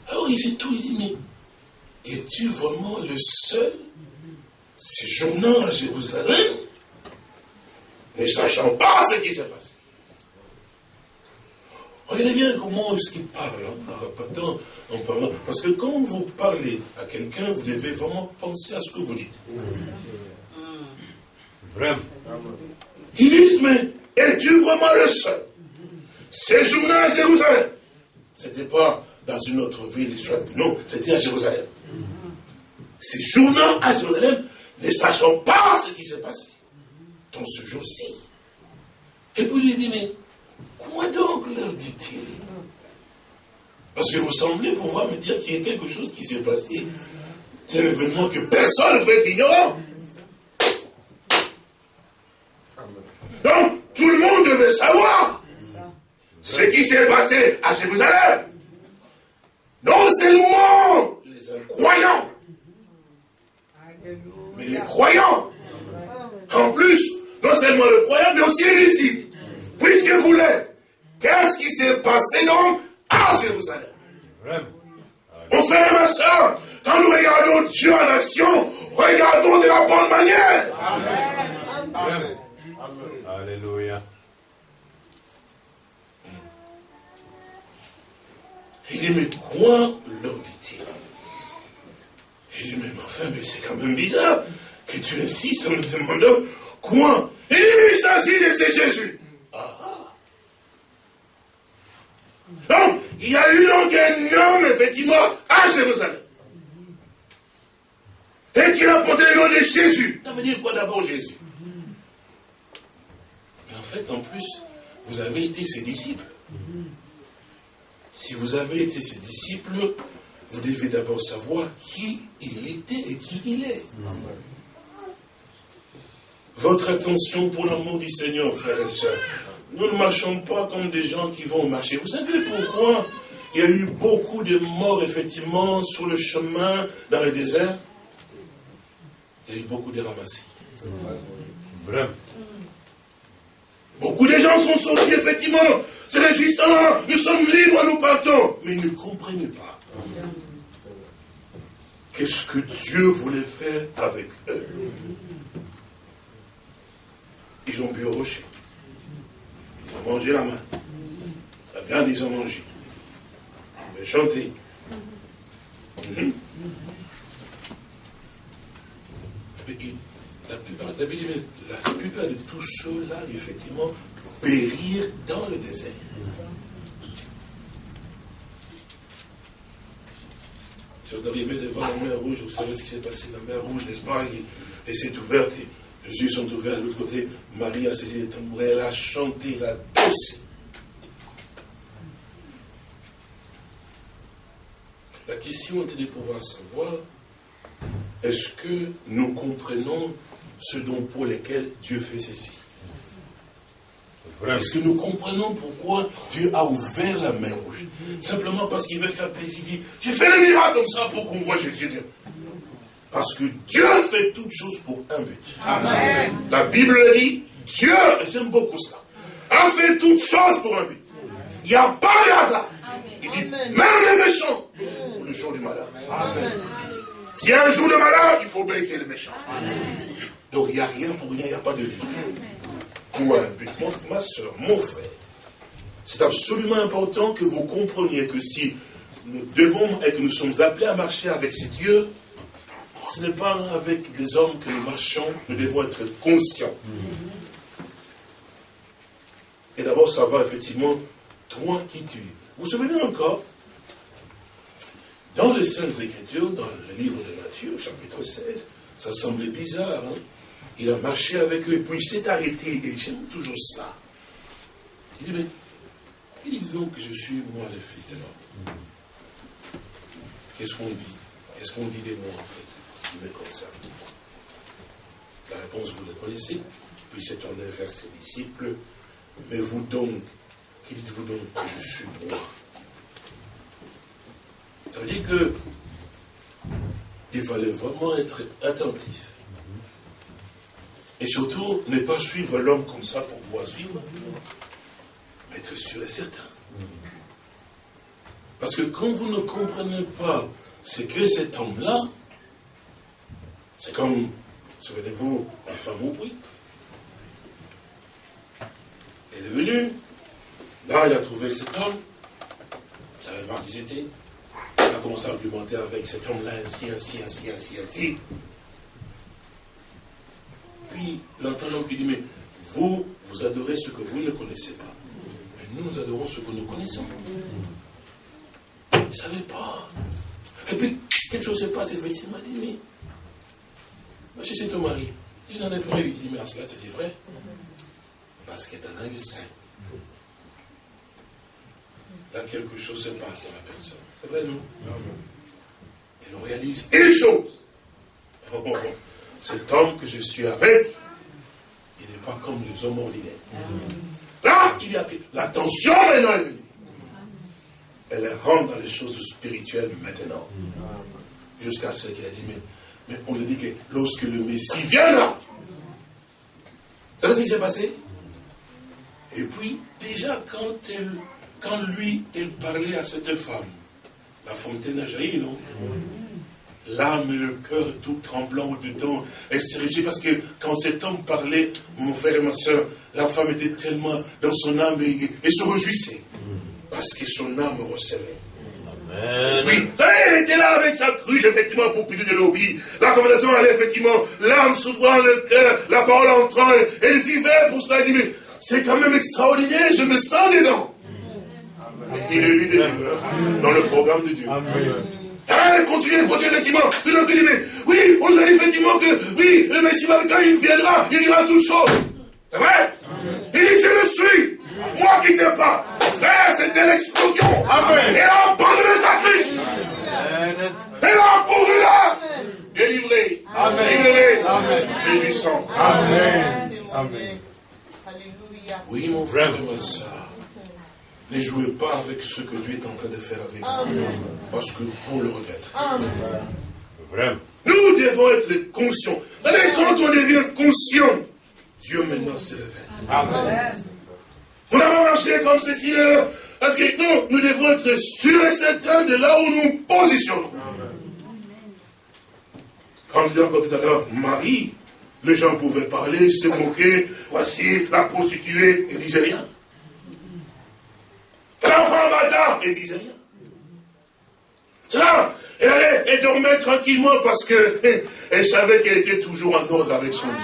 Alors il fait tout, il dit, mais es-tu vraiment le seul? Séjournant à Jérusalem ne sachant pas ce qui s'est passé Regardez bien comment est-ce qu'il parle, hein, en en parlant. Parce que quand vous parlez à quelqu'un, vous devez vraiment penser à ce que vous dites. Vraiment. Mais es-tu vraiment le seul Séjournant à Jérusalem. Ce n'était pas dans une autre ville, non, c'était à Jérusalem. Séjournant à Jérusalem, ne sachant pas ce qui s'est passé dans ce jour-ci. Et puis il dit, mais Quoi donc leur dit-il? Parce que vous semblez pouvoir me dire qu'il y a quelque chose qui s'est passé. C'est un événement que personne ne peut être Donc, tout le monde devait savoir ce qui s'est passé à Jérusalem. Non seulement les croyants, mais les croyants. En plus, non seulement le croyant, mais aussi les disciples. Puisque vous l'êtes. Qu'est-ce qui s'est passé donc à Jérusalem? Mon frère et ma soeur, quand nous regardons Dieu en action, regardons de la bonne manière. Amen. Alléluia. Il dit, mais quoi leur dit-il Il dit, mais enfin, mais c'est quand même bizarre que tu insistes en me demandant quoi Il dit, mais il s'agit de c'est Jésus. Donc, il y a eu donc un homme, effectivement, à Jérusalem. Et qui a porté le nom de Jésus. Ça veut dire quoi d'abord Jésus? En fait, en plus, vous avez été ses disciples. Si vous avez été ses disciples, vous devez d'abord savoir qui il était et qui il est. Votre attention pour l'amour du Seigneur, frères et sœurs. Nous ne marchons pas comme des gens qui vont marcher. Vous savez pourquoi? Il y a eu beaucoup de morts, effectivement, sur le chemin dans le désert Il y a eu beaucoup de ramassés. Vraiment. Beaucoup de gens sont sortis, effectivement. C'est réjouissant, nous sommes libres, nous partons. Mais ils ne comprennent pas. Qu'est-ce que Dieu voulait faire avec eux? Ils ont bu au rocher. Ils ont mangé la main. La viande, ils ont mangé. Ils ont chanté. Mhm. La plupart, la, la plupart de tous ceux-là, effectivement, périrent dans le désert. Si on arrivait devant la mer rouge, vous savez ce qui s'est passé, la mer rouge, n'est-ce pas? Et c'est ouverte, les yeux sont ouverts de l'autre côté. Marie a saisi les tambourins, elle a chanté, elle a dansé. La question était de pouvoir savoir, est-ce que nous comprenons ce dont pour lesquels Dieu fait ceci Est-ce que nous comprenons pourquoi Dieu a ouvert la main rouge? Simplement parce qu'il veut faire plaisir. J'ai fait le miracle comme ça pour qu'on voit Jésus. Parce que Dieu fait toutes choses pour un but. Amen. La Bible dit, Dieu, j'aime beaucoup ça, a fait toutes choses pour un but. Il n'y a pas de hasard. Il dit, même les méchants, pour le jour du malheur. S'il y a un jour de malheur, il faut bien qu'il y ait les méchants. Donc il n'y a rien pour rien, il n'y a pas de vie. Pour un but. ma soeur, mon frère, c'est absolument important que vous compreniez que si nous devons et que nous sommes appelés à marcher avec ces dieux, ce n'est pas avec des hommes que nous marchons, nous devons être conscients. Et d'abord, savoir effectivement, toi qui tu es. Vous vous souvenez encore? Dans les Saintes Écritures, dans le livre de Matthieu, chapitre 16, ça semblait bizarre. Hein? Il a marché avec eux, puis il s'est arrêté, et j'aime toujours cela. Il dit, mais qui dit donc que je suis, moi, le Fils de l'homme? Qu'est-ce qu'on dit? Qu'est-ce qu'on dit de moi, en fait? Qui me concerne. La réponse, vous la connaissez. Puis c'est tourné vers ses disciples. Mais vous donc, qui dites-vous donc que je suis moi? Ça veut dire que il fallait vraiment être attentif. Et surtout, ne pas suivre l'homme comme ça pour pouvoir suivre, mais être sûr et certain. Parce que quand vous ne comprenez pas ce que cet homme-là, c'est comme, souvenez-vous, la femme au bruit. Elle est venue, là il a trouvé cet homme, vous savez pas qui c'était. Il a commencé à argumenter avec cet homme-là, ainsi, ainsi, ainsi, ainsi, ainsi. Puis l'entendant qui dit, mais vous, vous adorez ce que vous ne connaissez pas. Mais nous, nous adorons ce que nous connaissons. Il ne savait pas. Et puis, quelque chose se passe, effectivement, il dit, mais, je c'est ton mari. Je n'en ai pas eu. Il dit, mais à cela, tu dis vrai Parce que tu en as eu cinq. Là, quelque chose se passe à la personne. C'est vrai, non Et l'on réalise une chose. Oh, oh, oh. Cet homme que je suis avec, il n'est pas comme les hommes ordinaires. Là, il y a l'attention maintenant est venue. Elle rentre dans les choses spirituelles maintenant. Jusqu'à ce qu'il a dit, mais, on lui dit que lorsque le Messie viendra, vous savez ce qui s'est passé? Et puis, déjà, quand, quand lui, il parlait à cette femme, la fontaine a jailli, non? L'âme et le cœur tout tremblant au-dedans. Elle s'est réjouie parce que quand cet homme parlait, mon frère et ma soeur, la femme était tellement dans son âme et, se réjouissait. Parce que son âme recevait. Oui, elle était là avec sa cruche, effectivement, pour puiser de l'eau. La conversation allait, effectivement, l'âme s'ouvrant, le cœur, la parole entrant, elle vivait pour cela. Elle dit, mais c'est quand même extraordinaire, je me sens dedans. Il est lui dans le programme de Dieu. Amen. Ah, continue, continue, effectivement. oui, on nous a dit effectivement que, oui, le Messie, quand il viendra, il dira toutes choses. C'est vrai Il dit, je le suis. Moi qui t'ai pas. Frère, c'était l'explosion. Amen. Et a abandonné sa Christ. Et a couru là. Délivré. Amen. Libéré. Amen. Réjouissant. Amen. Amen. Alléluia. Oui, mon frère et ma soeur. Ne jouez pas avec ce que Dieu est en train de faire avec vous. Parce que vous le regrettez. Nous devons être conscients. quand on devient conscient, Dieu maintenant se révèle. Amen. On n'a pas marché comme ceci là. Parce que nous, nous devons être sûrs et certains de là où nous positionnons. Comme je disais encore tout à l'heure, Marie, les gens pouvaient parler, se moquer, voici la prostituée, et disait rien. L'enfant bâtard, elle disait rien. Ça, elle allait, dormait tranquillement parce qu'elle *laughs* savait qu'elle était toujours en ordre avec son Dieu.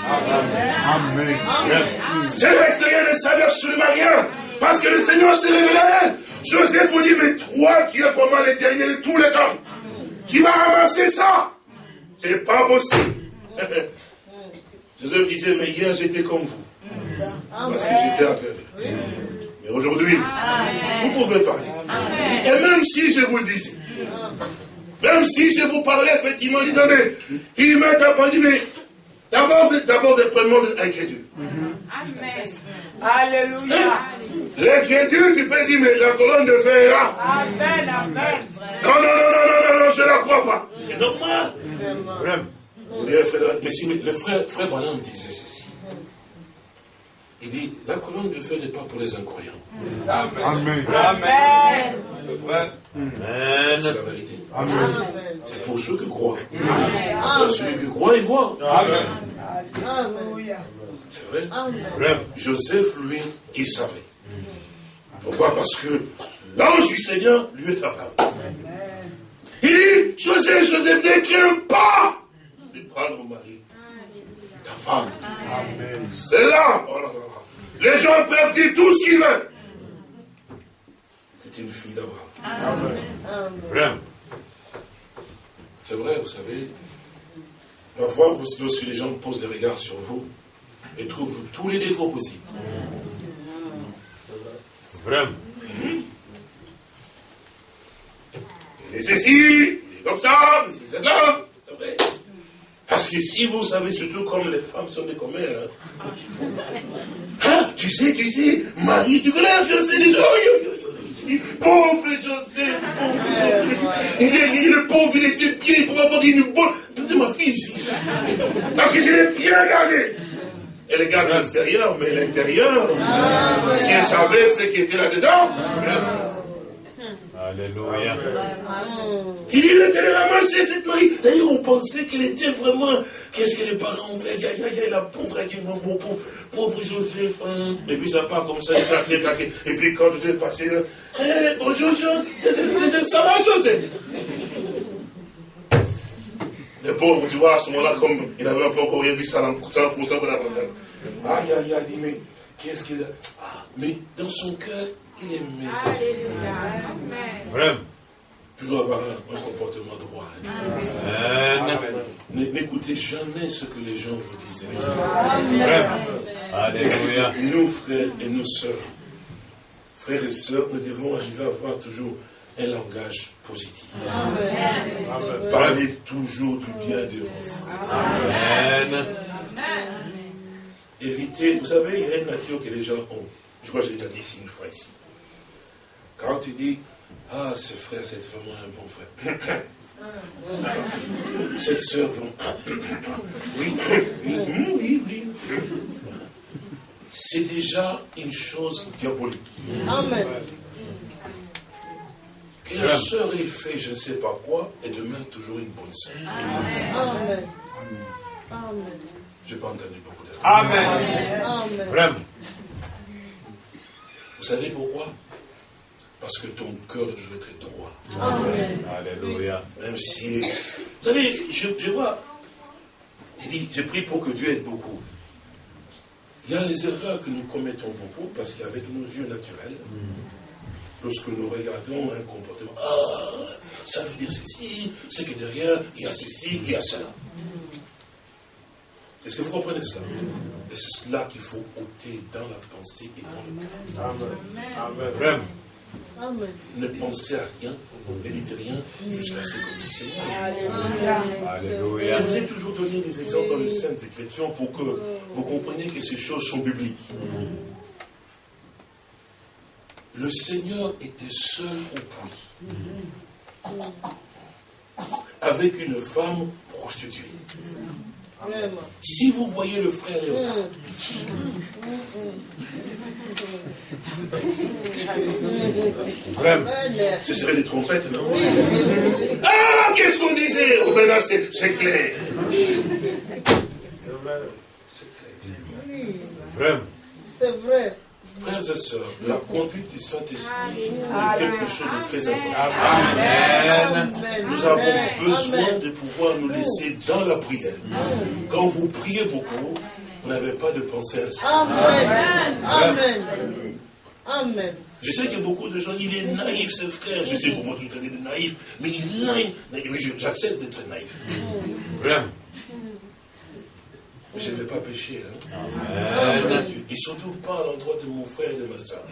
Amen. Amen. C'est resté rien ne savait absolument rien. Parce que le Seigneur s'est révélé à elle. Joseph vous dit, mais toi, tu es vraiment l'éternel de tous les hommes. Tu vas ramasser ça. C'est pas possible. *laughs* Joseph disait, mais hier j'étais comme vous. Parce que j'étais aveugle. Mais aujourd'hui, vous pouvez parler. Et même si je vous le disais, même si je vous parlais effectivement, disant, mais il m'a appris, mais d'abord, d'abord, premièrement incrédule. Amen. Alléluia. Hein? L'incrédule, tu peux dire, mais la colonne de fer est là. Amen, amen. Non, non, non, non, non, non, non je ne la crois pas. C'est normal. mais si le frère, frère Branham disait ceci. Il dit, la colonne de feu n'est pas pour les incroyants. Amen. Amen. C'est vrai. C'est la vérité. Amen. C'est pour ceux qui croient. Amen. Celui qui croit, il voit. Amen. C'est vrai. Joseph, lui, il savait. Pourquoi? Parce que l'ange du Seigneur lui est apparu. Il dit, Joseph, Joseph, ne crains pas de prendre mon mari, ta femme. C'est là. Oh là, là. Les gens peuvent dire tout ce qu'ils veulent. C'est une fille. Amen. C'est vrai, vous savez. Parfois, lorsque les gens posent des regards sur vous et trouvent tous les défauts possibles. Vraiment. Il est ceci, il est comme ça, c'est ça. Parce que si vous savez, surtout comme les femmes sont des commères, hein. hein, tu sais, tu sais, Marie, tu connais la fiancée des pauvre Joseph, il est, le pauvre, il était bien, il pouvait avoir une bonne. Écoutez ma fille ici. Parce que je l'ai bien gardé. Elle garde l'extérieur, mais l'intérieur, si elle savait ce qui était là-dedans, Alléluia. Il dit, il a ramassé cette Marie. D'ailleurs, on pensait qu'elle était vraiment. Qu'est-ce que les parents ont fait? Aïe, aïe, aïe, la pauvre, mon pauvre, pauvre Joseph. Hein. Et puis ça part comme ça, quartier, quartier. Et puis quand je vais passer là, hey, bonjour Joseph, ça va Joseph? Les pauvres, tu vois, à ce moment-là, comme il n'avait pas encore rien vu, ça l'enfonçait dans la Aïe, aïe, aïe, dit, mais qu'est-ce qu'il a ah, Mais dans son cœur, il aimait Vraiment. Toujours avoir un, comportement droit. Amen. N'écoutez jamais ce que les gens vous disent. Amen. Alléluia. Nous, frères et nos sœurs, frères et sœurs, nous devons arriver à avoir toujours un langage positif. Amen. Parlez toujours du bien de vos frères. Amen. Évitez, vous savez, il y a une nature que les gens ont. Je crois que j'ai déjà dit ici une fois ici. Quand tu dis, ah, ce frère, c'est vraiment un bon frère. *laughs* Cette soeur, *coughs* oui, oui, oui, oui. C'est déjà une chose diabolique. Amen. Que la soeur ait fait je ne sais pas quoi, et demain toujours une bonne soeur. Amen. Amen. Je n'ai pas entendu beaucoup de Amen. Amen. Vraiment. Vous savez pourquoi? Parce que ton cœur doit toujours être droit. Amen. Alléluia. Même si. Vous savez, je, vois. Je dis, j'ai pris pour que Dieu aide beaucoup. Il y a les erreurs que nous commettons beaucoup parce qu'avec nos yeux naturels, lorsque nous regardons un comportement, ah, ça veut dire ceci, c'est que derrière, il y a ceci, il y a cela. Est-ce que vous comprenez cela Et c'est cela qu'il faut ôter dans la pensée et dans le cœur. Amen. Amen. Ne pensez à rien, ne dites rien, jusqu'à ce que vous Seigneur. Je vous ai toujours donné des exemples dans les Saintes Écritures pour que vous compreniez que ces choses sont bibliques. Le Seigneur était seul au puits, avec une femme prostituée. Si vous voyez le frère Léonard, *laughs* Vraiment, ce serait des trompettes, non Ah, qu'est-ce qu'on disait? Oh ben c'est clair. C'est clair. Vraiment. C'est vrai. Frères et sœurs, la conduite du Saint-Esprit est quelque chose de très important. Amen. Nous avons besoin de pouvoir nous laisser dans la prière. Quand vous priez beaucoup, vous n'avez pas de pensée ainsi. Amen. Amen. Amen. Je sais qu'il y a beaucoup de gens, il est naïf, ce frère. Je sais comment tu traiter de naïf, mais il est naïf. J'accepte d'être naïf. Je ne vais pas pécher. Hein. Et surtout pas à l'endroit de mon frère et de ma soeur.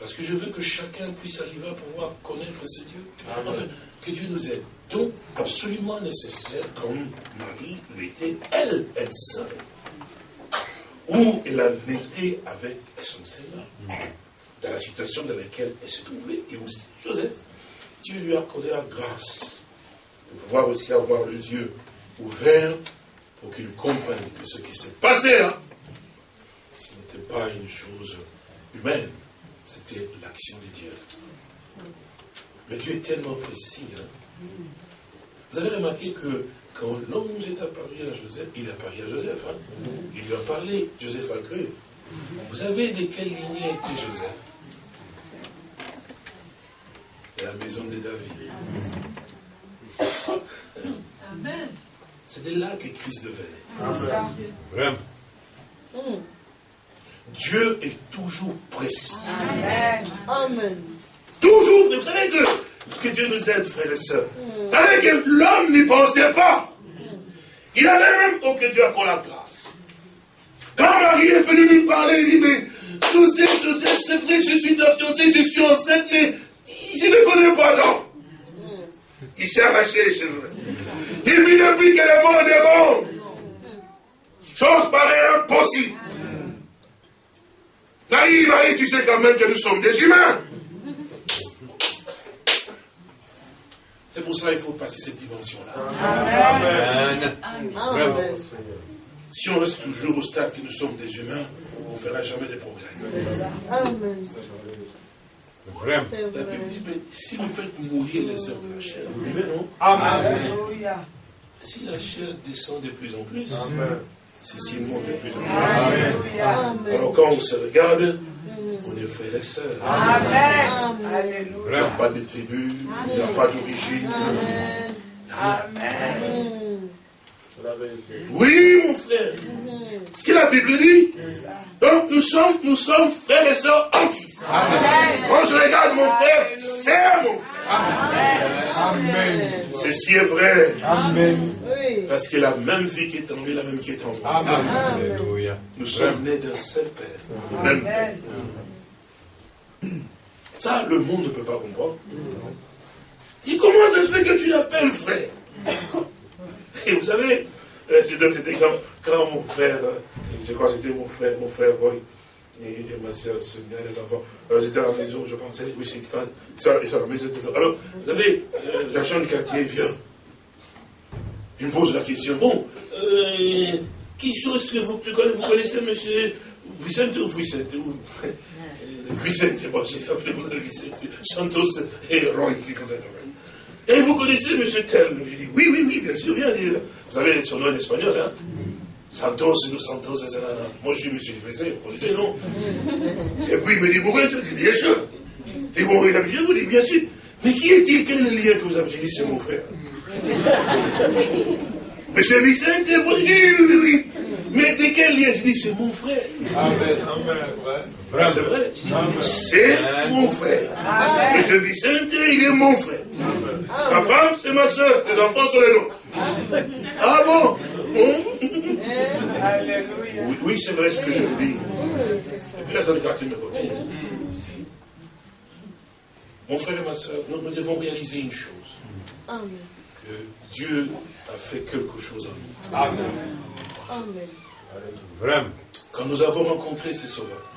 Parce que je veux que chacun puisse arriver à pouvoir connaître ce Dieu. Enfin, que Dieu nous aide. Donc, absolument nécessaire, comme Marie l'était, elle, elle savait. Où elle a été avec son Seigneur. Dans la situation dans laquelle elle se trouvait. Et aussi, Joseph, Dieu lui a accordé la grâce de pouvoir aussi avoir les yeux ouvert pour qu'ils comprennent que ce qui s'est passé là, ce n'était pas une chose humaine, c'était l'action de Dieu. Mais Dieu est tellement précis. Hein. Vous avez remarqué que quand l'ange est apparu à Joseph, il est apparu à Joseph. Hein. Il lui a parlé, Joseph a cru. Vous savez de quelle lignée était Joseph? La maison de David. Amen. C'est de là que Christ devenait. Vraiment. Dieu est toujours précis. Amen. Amen. Toujours, vous savez que, que Dieu nous aide, frères et sœurs. Mm. Avec l'homme n'y pensait pas. Il avait même, oh que Dieu accorde la grâce. Quand Marie est venue lui parler, il dit, mais Joseph, Joseph, c'est vrai, je suis ta fiancée, je suis enceinte, mais je ne connais pas donc. Il s'est arraché les cheveux. Puis depuis qu'elle est morte, est bon. Chose pareille impossible. Marie, Marie, tu sais quand même que nous sommes des humains. C'est pour ça qu'il faut passer cette dimension-là. Amen. Amen. Si on reste toujours au stade que nous sommes des humains, on ne fera jamais de progrès. Amen. La Bible dit, mais si vous faites mourir les œuvres de la chair, vous vivez, non Amen. Si la chair descend de plus en plus, c'est s'il monte de plus en plus. Amen. Alors quand on se regarde, on est frères et sœurs. Amen. Il n'y a pas de tribu, il n'y a pas d'origine. Amen. Oui, mon frère. Ce que la Bible dit. Donc nous sommes, nous sommes frères et sœurs en Christ. Quand je regarde mon frère, c'est mon frère. Amen. Ceci est vrai. Amen. Parce que la même vie qui est en lui, la même qui est en moi. Amen. Nous sommes nés d'un seul Père. Même Père. Ça, le monde ne peut pas comprendre. Il comment ça se fait que tu l'appelles frère? Et vous savez, je donne cet exemple, quand mon frère, euh, je crois que c'était mon frère, mon frère Roy, et, ma soeur Sonia, les enfants, alors j'étais à la maison, je pensais, oui, c'est quand, ça, ils sont à la maison, alors, vous savez, euh, l'agent du quartier vient, il me pose la question, bon, qui chose que vous, vous connaissez, monsieur Vicente ou Vicente ou... *laughs* Vicente, bon, j'ai appelé mon Vicente, Santos et Roy, qui comme ça. Et vous connaissez M. Tel Je dis, oui, oui, oui, bien sûr, bien dire. Vous savez son nom en espagnol, hein? Santos, nous Santos, etc. Moi, je suis M. Vicente, vous connaissez, non? Et puis il me dit, vous connaissez? Je dis, bien sûr. Et bon, il a dit, vous dis, bien sûr. Mais qui est-il? Quel est le lien que vous avez? J'ai dit, c'est mon frère. *laughs* Monsieur Vicente, vous dites, oui, oui, oui. Mais de quel lien Je dis, c'est mon frère. Amen, amen, C'est vrai. C'est mon frère. Amen. Monsieur Vicente, il est mon frère. Sa femme, c'est ma soeur. Les enfants sont les nôtres. Ah bon Alléluia. Oui, c'est vrai ce que je dis. Et puis là, ça quartier de côté. Mon frère et ma soeur, nous, nous devons réaliser une chose. Que Dieu a fait quelque chose en nous. Amen. Amen. Vraiment. Quand nous avons rencontré ces sauveurs,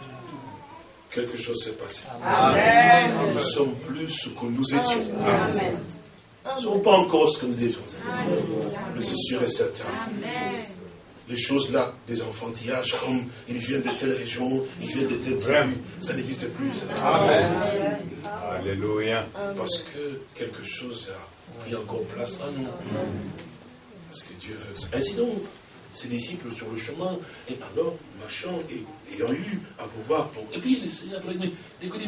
quelque chose s'est passé. Amen. Nous ne sommes plus ce que nous étions. Amen. Nous ne sommes pas encore ce que nous devions être. Mais c'est sûr et certain. Les choses là, des enfantillages, comme ils viennent de telle région, ils viennent de telle tribu, ça n'existe plus. Amen. Alléluia. Parce que quelque chose a pris encore place en nous. Parce que Dieu veut Ainsi donc, ses disciples sur le chemin, et alors, marchant, et ayant eu à pouvoir. et puis le Seigneur écoutez,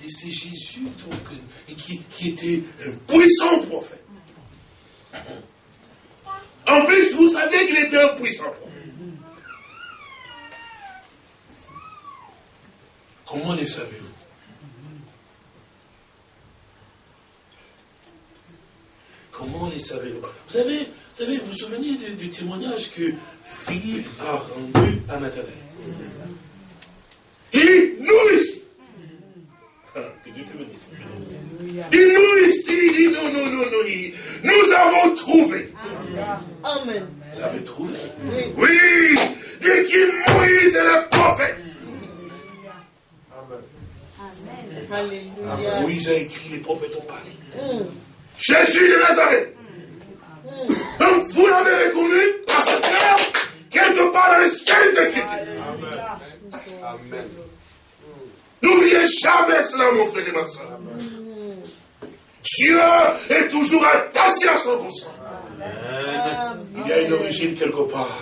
mais c'est Jésus donc, et qui, qui était un puissant prophète. *laughs* En plus, vous savez qu'il était un puissant prophète. Comment les savez-vous? Comment les savez-vous? Vous savez, vous savez, vous vous souvenez du, témoignage que Philippe a rendu à Nathanaël Il ici. Ah, que Dieu te bénisse. Il nous ici, il dit non, non, non, non. Nous avons trouvé. Amen. Vous avez trouvé? Oui. Oui. Dès qu'il Moïse est le prophète. Amen. Alléluia. Moïse a écrit, les prophètes ont parlé. Mm. Jésus de Nazareth. Donc vous l'avez reconnu parce que quelque part dans les saintes écritures. Amen. N'oubliez jamais cela, mon frère et ma soeur. Dieu est toujours attaché à 100%. Il y a une origine quelque part.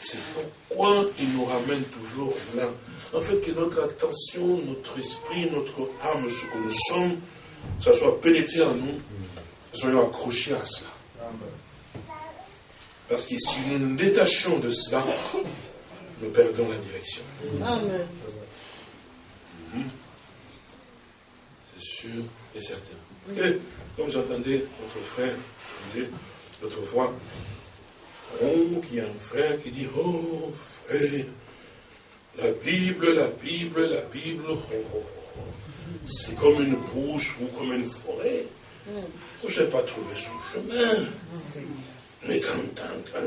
C'est pourquoi il nous ramène toujours là. En fait, que notre attention, notre esprit, notre âme, ce que nous sommes, ça soit pénétré en nous, soyons accrochés à cela. Parce que si nous nous détachons de cela, nous perdons la direction. Amen. Mhm. C'est sûr et certain. Et, comme j'entendais notre frère disait l'autre fois, oh, qu'il y a un frère qui dit, oh frère, la Bible, la Bible, la Bible, oh, oh, oh. c'est comme une bouche ou comme une forêt. Je n'ai pas trouvé son chemin. Mais quand,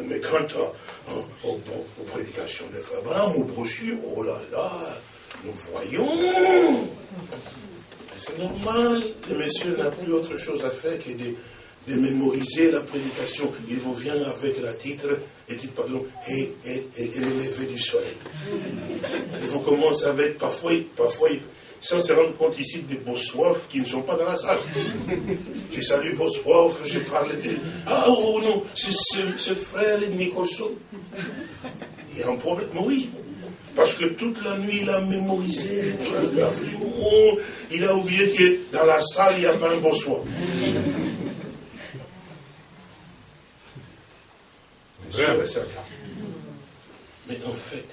mais quand aux, prédications de Abraham, aux brochures, oh là là, nous voyons. C'est normal, le monsieur n'a plus autre chose à faire que de, de, mémoriser la prédication. Il vous vient avec la titre, et titre, pardon, et, et, et, et du soleil. Et vous commencez avec, parfois, parfois sans se rendre compte ici des Bossoifs qui ne sont pas dans la salle. *laughs* Je salue Bossoif, je parle de... Ah oh non, c'est ce, frère Nicholson. Il y a un problème. oui, parce que toute la nuit, il a mémorisé il a oublié que dans la salle, il n'y a pas un Bossoif. Mais en fait,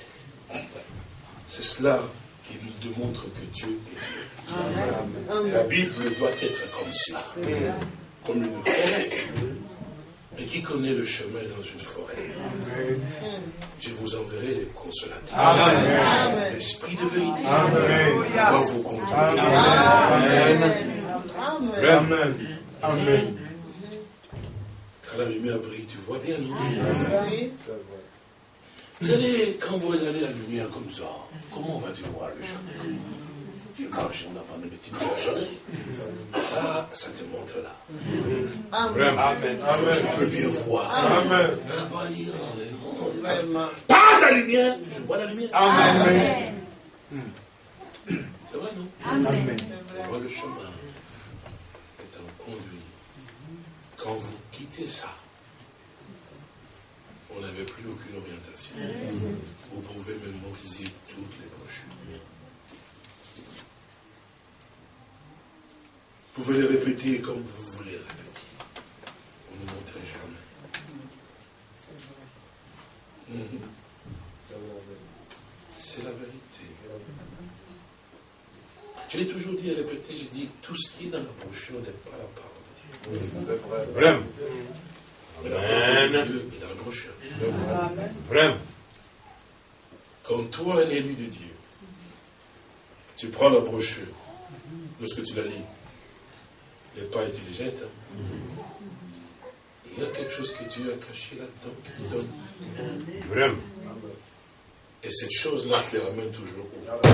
c'est cela qui nous démontre que Dieu est Dieu. La Bible doit être comme cela, comme une forêt. Mais qui connaît le chemin dans une forêt Je vous enverrai les consolateurs. L'esprit de vérité va vous conduire. Amen. Amen. Amen. Quand la lumière brille, tu vois bien, non? Vous savez, quand vous regardez la lumière comme ça, comment vas-tu voir le chemin Tu marches, on n'a pas de petite Ça, ça te montre là. Amen. Amen. Je peux bien voir. Amen. Pas ta lumière, je vois la lumière. Amen. C'est vrai, non? Amen. Je vois le chemin étant conduit. Quand vous quittez ça, on n'avait plus aucune orientation. Vous pouvez mémoriser toutes les brochures. Vous pouvez les répéter comme vous voulez répéter. Vous ne montrez jamais. C'est la vérité. Je l'ai toujours dit et répété, j'ai dit, tout ce qui est dans la brochure n'est pas la parole de Dieu. C'est vrai. Vraiment. Amen. Dieu est dans la brochure. Vraiment. Quand toi, un élu de Dieu, tu prends la brochure, lorsque tu la lis, les pas et tu les jettes, hein. il y a quelque chose que Dieu a caché là-dedans qui te donne. Vraiment. Et cette chose-là te ramène toujours au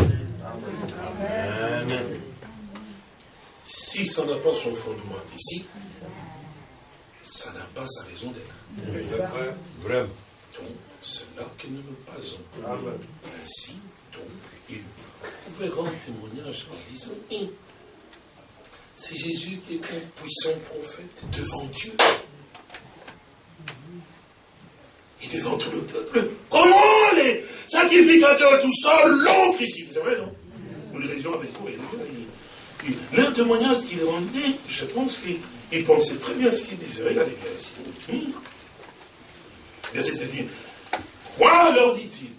Amen. Si ça n'a pas son fondement ici, ça n'a pas sa raison d'être. Vraiment. Donc, c'est là que nous nous basons. Ainsi, donc, il pouvait rendre témoignage en disant c'est Jésus qui est un puissant prophète devant Dieu et devant tout le peuple. Comment les sacrificateurs tout seuls l'ont crucifié C'est vrai, non? Nous, les religions avec quoi Leur témoignage qu'il rendait, je pense qu'il il pensait très bien ce qu'il disait. Regardez bien. Verset 7 dit, quoi leur dit-il?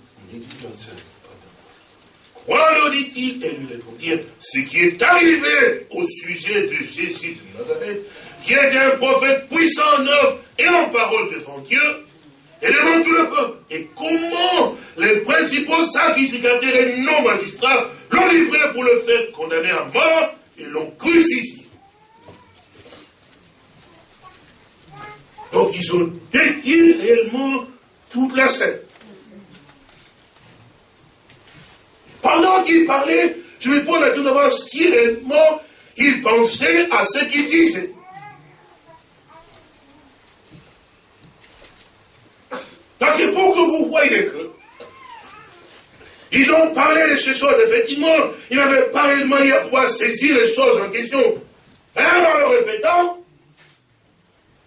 Quoi leur dit-il? Et lui répondit, ce qui est arrivé au sujet de Jésus de Nazareth, qui est un prophète puissant en œuvre et en parole devant Dieu, et devant tout le peuple. Et comment les principaux sacrificateurs et non-magistrats l'ont livré pour le faire condamner à mort et l'ont crucifié? Donc ils ont détruit réellement toute la scène. Pendant qu'ils parlaient, je me pose la question d'avoir si réellement ils pensaient à ce qu'ils disaient. Parce que pour que vous voyez que ils ont parlé de ces choses, effectivement, ils n'avaient pas réellement à pouvoir saisir les choses en question. Alors, en le répétant,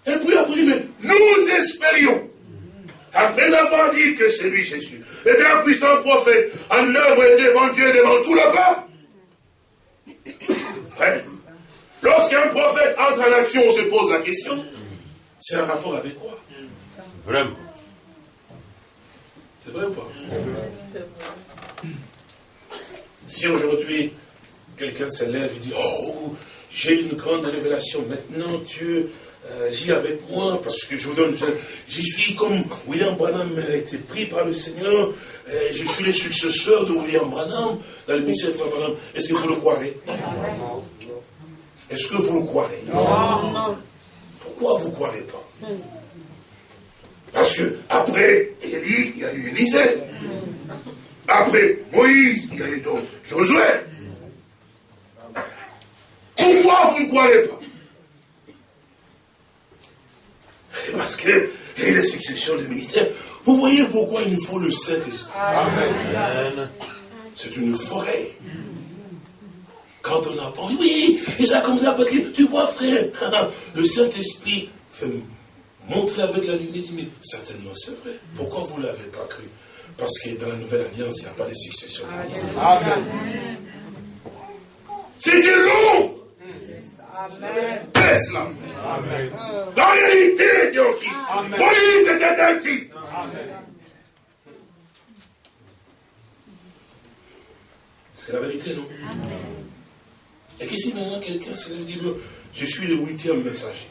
et puis mais nous espérions, après avoir dit que c'est lui Jésus, était un puissant prophète, en œuvre devant Dieu, devant tout le peuple. Frère, lorsqu'un prophète entre en action, on se pose la question, c'est un rapport avec quoi? Vraiment. C'est vrai ou pas? Si aujourd'hui, quelqu'un se lève et dit, oh, j'ai une grande révélation, maintenant Dieu euh, agit avec moi, parce que je vous donne, je, suis comme William Branham a été pris par le Seigneur, euh, je suis le successeur de William Branham, dans le ministère de Branham. Est-ce que vous le croirez? Est-ce que vous le croirez? Pourquoi vous ne croirez pas? Parce que après Élie, il y a eu Élisée. Après Moïse, il y a eu donc Josué. Pourquoi vous ne croyez pas? Parce que y a les successions du ministère. Vous voyez pourquoi il nous faut le Saint-Esprit. C'est une forêt. Quand on apprend, oui, et ça comme ça, parce que tu vois, frère, *laughs* le Saint-Esprit fait montrer avec la lumière, dit, mais certainement c'est vrai. Pourquoi vous ne l'avez pas cru? Parce que dans la nouvelle alliance, il n'y a pas de succession. Amen. C'était long. Tesla. Amen. Dans l'unité était en Christ. Était un titre. C'est la vérité, non? Amen. Et qu'ici maintenant quelqu'un se lève dit, je suis le huitième messager.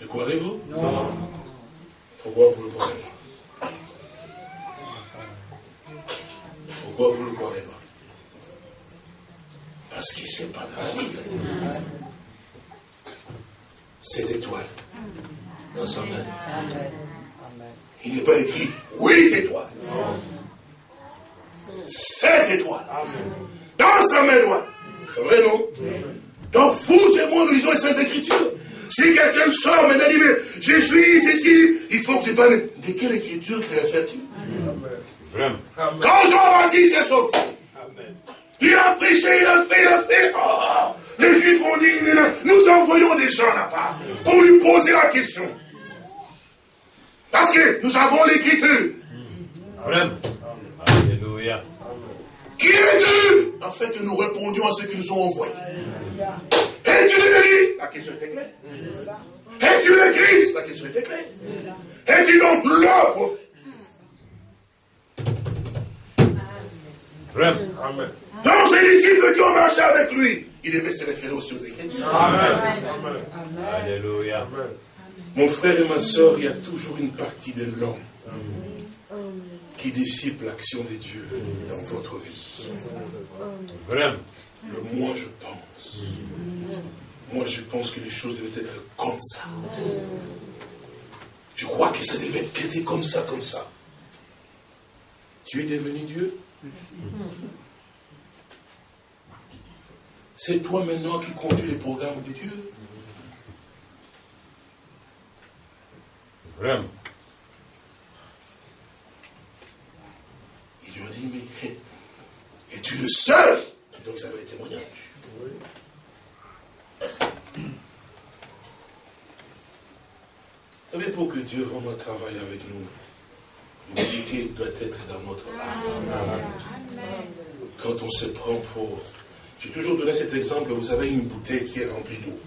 Le croirez-vous Non. Pourquoi vous ne le croirez pas? Pourquoi vous ne le croirez pas? Parce qu'il ne pas dans la Bible. Cette étoile dans sa main. Il n'est pas écrit huit étoiles. Sept étoiles. Dans sa main droite. C'est vrai, non? Donc vous et moi, nous lisons les Saintes Écritures. Si quelqu'un sort maintenant dit, mais je suis ici, il faut que tu parles. De quelle écriture te réfères-tu Quand Jean-Baptiste est sorti, il a prêché, il a fait, il a fait. Oh, les Juifs ont dit, nous envoyons des gens là-bas pour lui poser la question. Parce que nous avons l'écriture. Alléluia. Qui es-tu? Afin que nous répondions à ceux qui nous ont envoyés. Es-tu le La question était claire. Es-tu le Christ? La question était claire. Es-tu donc le prophète Amen. Donc ces disciples qui ont marché avec lui, il devait se référer aussi aux Écritures. Amen. Alléluia. Mon frère et ma soeur, il y a toujours une partie de l'homme qui dissipe l'action de Dieu dans votre vie. Vraiment. Le moi, je pense. Moi, je pense que les choses devaient être comme ça. Je crois que ça devait être comme ça, comme ça. Tu es devenu Dieu? C'est toi maintenant qui conduis les programmes de Dieu Vraiment. Il lui a dit, mais es-tu le seul? Donc ça avait le témoignage. Vous savez, pour que Dieu vraiment travaille avec nous, l'unité doit être dans notre âme. Quand on se prend pour... J'ai toujours donné cet exemple, vous avez une bouteille qui est remplie d'eau.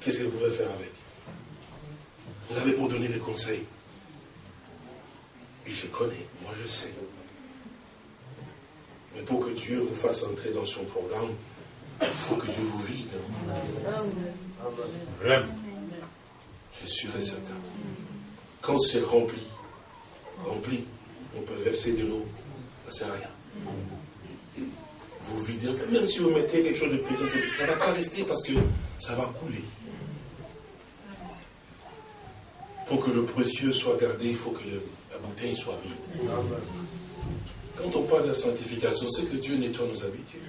Qu'est-ce que vous pouvez faire avec? Vous avez pour donner des conseils. Et je connais, moi je sais. Mais pour que Dieu vous fasse entrer dans son programme, il faut que Dieu vous vide. Je suis sûr et certain. Quand c'est rempli, rempli, on peut verser de l'eau, ça ne sert à rien. Vous videz, même si vous mettez quelque chose de précieux, ça ne va pas rester parce que ça va couler. Pour que le précieux soit gardé, il faut que la bouteille soit vide. Quand on parle de la sanctification, c'est que Dieu nettoie nos habitudes.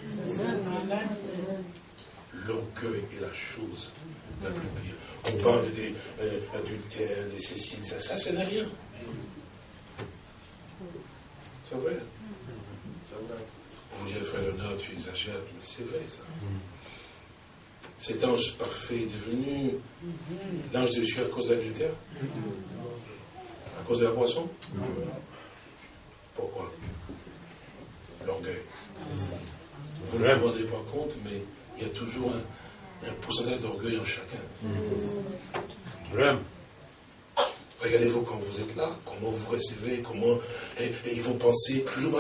L'orgueil est la chose la plus pire. On parle des euh, adultères, des céciles, ça, ça, ça n'a rien. C'est vrai. Vous dites, frère Léonard, tu exagères, mais c'est vrai ça. Cet ange parfait est devenu l'ange de Dieu à cause de l'adultère À cause de la poisson Pourquoi? L'orgueil. Vous ne vous rendez pas compte, mais il y a toujours un, pourcentage d'orgueil en chacun. Vraiment. Regardez-vous quand vous êtes là, comment vous recevez, comment et, vous pensez, toujours,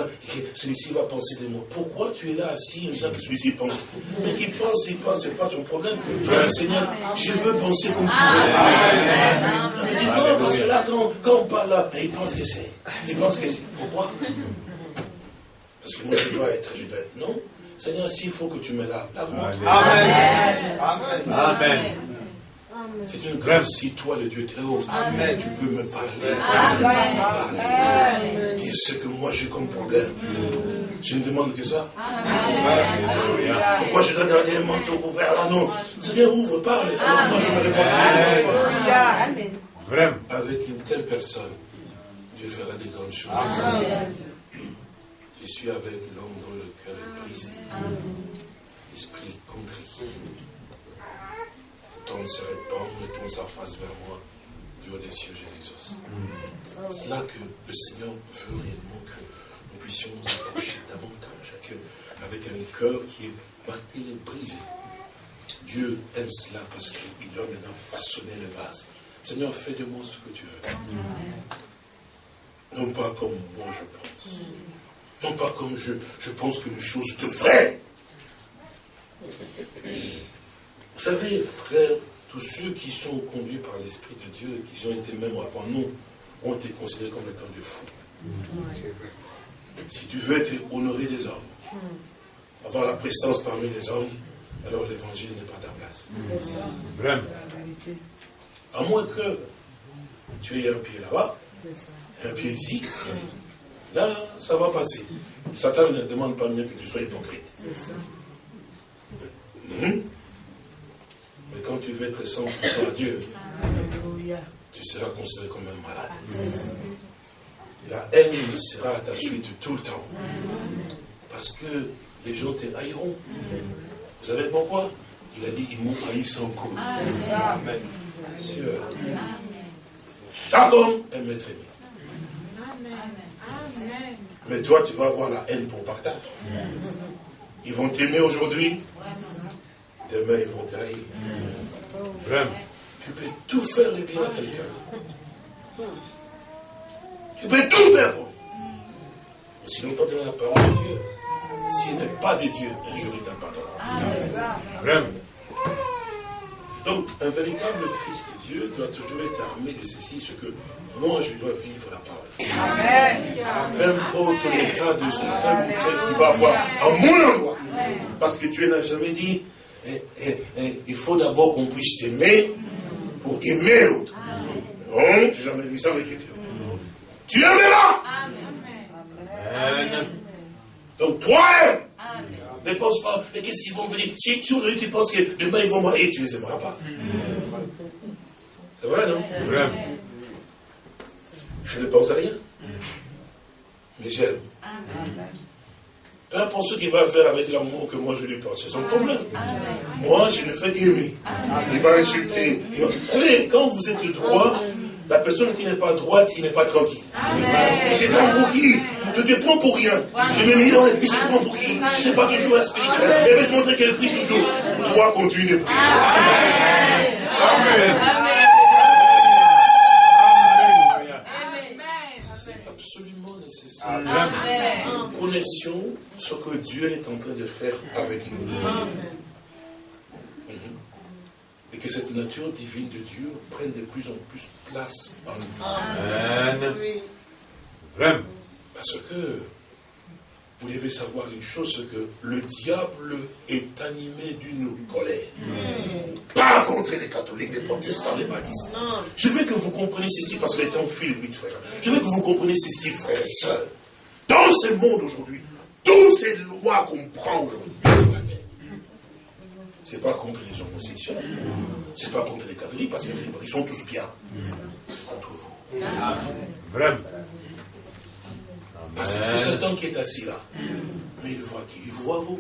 celui-ci va penser de moi. Pourquoi tu es là assis en disant que celui-ci pense? Mais qu'il pense, il pense, c'est pas ton problème. Tu dis, Seigneur, je veux penser comme tu veux. Non, mais dis non, parce que là, quand, quand on parle là, il pense que c'est. Il pense que c'est. Pourquoi? Parce que moi, je dois être, je dois être. Non? Seigneur, s'il faut que tu me laves, lave-moi. Amen. Amen. Amen. C'est une grâce si toi, le Dieu très haut, tu peux me parler, me parler, dire ce que moi j'ai comme problème. Je ne demande que ça. Pourquoi je dois garder un manteau couvert là? Non. Seigneur, ouvre, parle. Alors moi je me répondrai. Vraiment. Avec une telle personne, Dieu fera des grandes choses. Je suis avec l'homme l'esprit contrit ton se répand, tourne sa face vers moi, du haut des cieux, je l'exauce. C'est là que le Seigneur veut réellement que nous puissions nous approcher davantage, avec un cœur qui est et brisé. Dieu aime cela parce qu'il doit maintenant façonner le vase. Seigneur, fais de moi ce que tu veux. Non pas comme moi je pense. Non pas comme je, je pense que les choses devraient. Vous savez, frères, tous ceux qui sont conduits par l'Esprit de Dieu, qui ont été même avant nous, ont été considérés comme étant des fous. Si tu veux être honoré des hommes, avoir la présence parmi les hommes, alors l'évangile n'est pas ta place. Vraiment. À moins que tu aies un pied là-bas, un pied ici, là, ça va passer. Satan ne demande pas mieux que tu sois hypocrite. Mhm. Mais quand tu veux être 100% à Dieu, tu seras considéré comme un malade. La haine sera à ta suite tout le temps. Parce que les gens te haïront. Vous savez pourquoi? Il a dit, ils m'ont haï sans cause. Amen. Sûr. Chaque homme est maître Mais toi, tu vas avoir la haine pour partage. Ils vont t'aimer aujourd'hui, demain ils vont t'haïr. Vraiment. Tu peux tout faire le bien à quelqu'un. Tu peux tout faire pour lui. Mais si nous entendons la parole de Dieu, s'il n'est pas de Dieu, un jour il t'abandonnera. Vraiment. Donc, un véritable fils de Dieu doit toujours être armé de ceci, ce que moi je dois vivre la parole. Amen. Peu importe l'état de ce tel ou tel qui va avoir à mon endroit. Parce que Dieu n'a jamais dit, eh, eh, eh, il faut d'abord qu'on puisse t'aimer pour aimer l'autre. Non, j'ai jamais vu ça dans l'écriture. Tu aimeras. Amen. Donc toi, ne pense pas, et qu'est-ce qu'ils vont venir? Si, tu aujourd'hui tu penses que demain ils vont marier, tu ne les aimeras pas. C'est vrai, non Je ne pense à rien. Mais j'aime. Peu importe ce qu'il va faire avec l'amour que moi je lui porte, c'est son problème. Moi, je ne fais qu'aimer. Il va insulter. Vous savez, quand vous êtes droit, la personne qui n'est pas droite, il n'est pas tranquille. Il se prend pour qui Tu te prends pour rien. Je me mets il se prend pour qui C'est pas toujours la spirituelle. Elle veut se montrer qu'elle prie toujours? Toi, continue de prier. Amen. Amen. Amen. Connaissions ce que Dieu est en train de faire avec nous. Mhm. Et que cette nature divine de Dieu prenne de plus en plus place en nous. Amen. Vraiment. Parce que vous devez savoir une chose, c'est que le diable est animé d'une colère. Pas contre les catholiques, les protestants, les baptistes. Je veux que vous compreniez ceci, parce que le temps file vite, frère. Je veux que vous compreniez ceci, frères et sœurs. Dans ce monde aujourd'hui, toutes ces lois qu'on prend aujourd'hui C'est pas contre les homosexuels. C'est pas contre les catholiques, parce qu'ils sont tous bien. C'est contre vous. Vraiment. Parce que c'est Satan qui est assis là. Mais il voit qui? Il voit vous.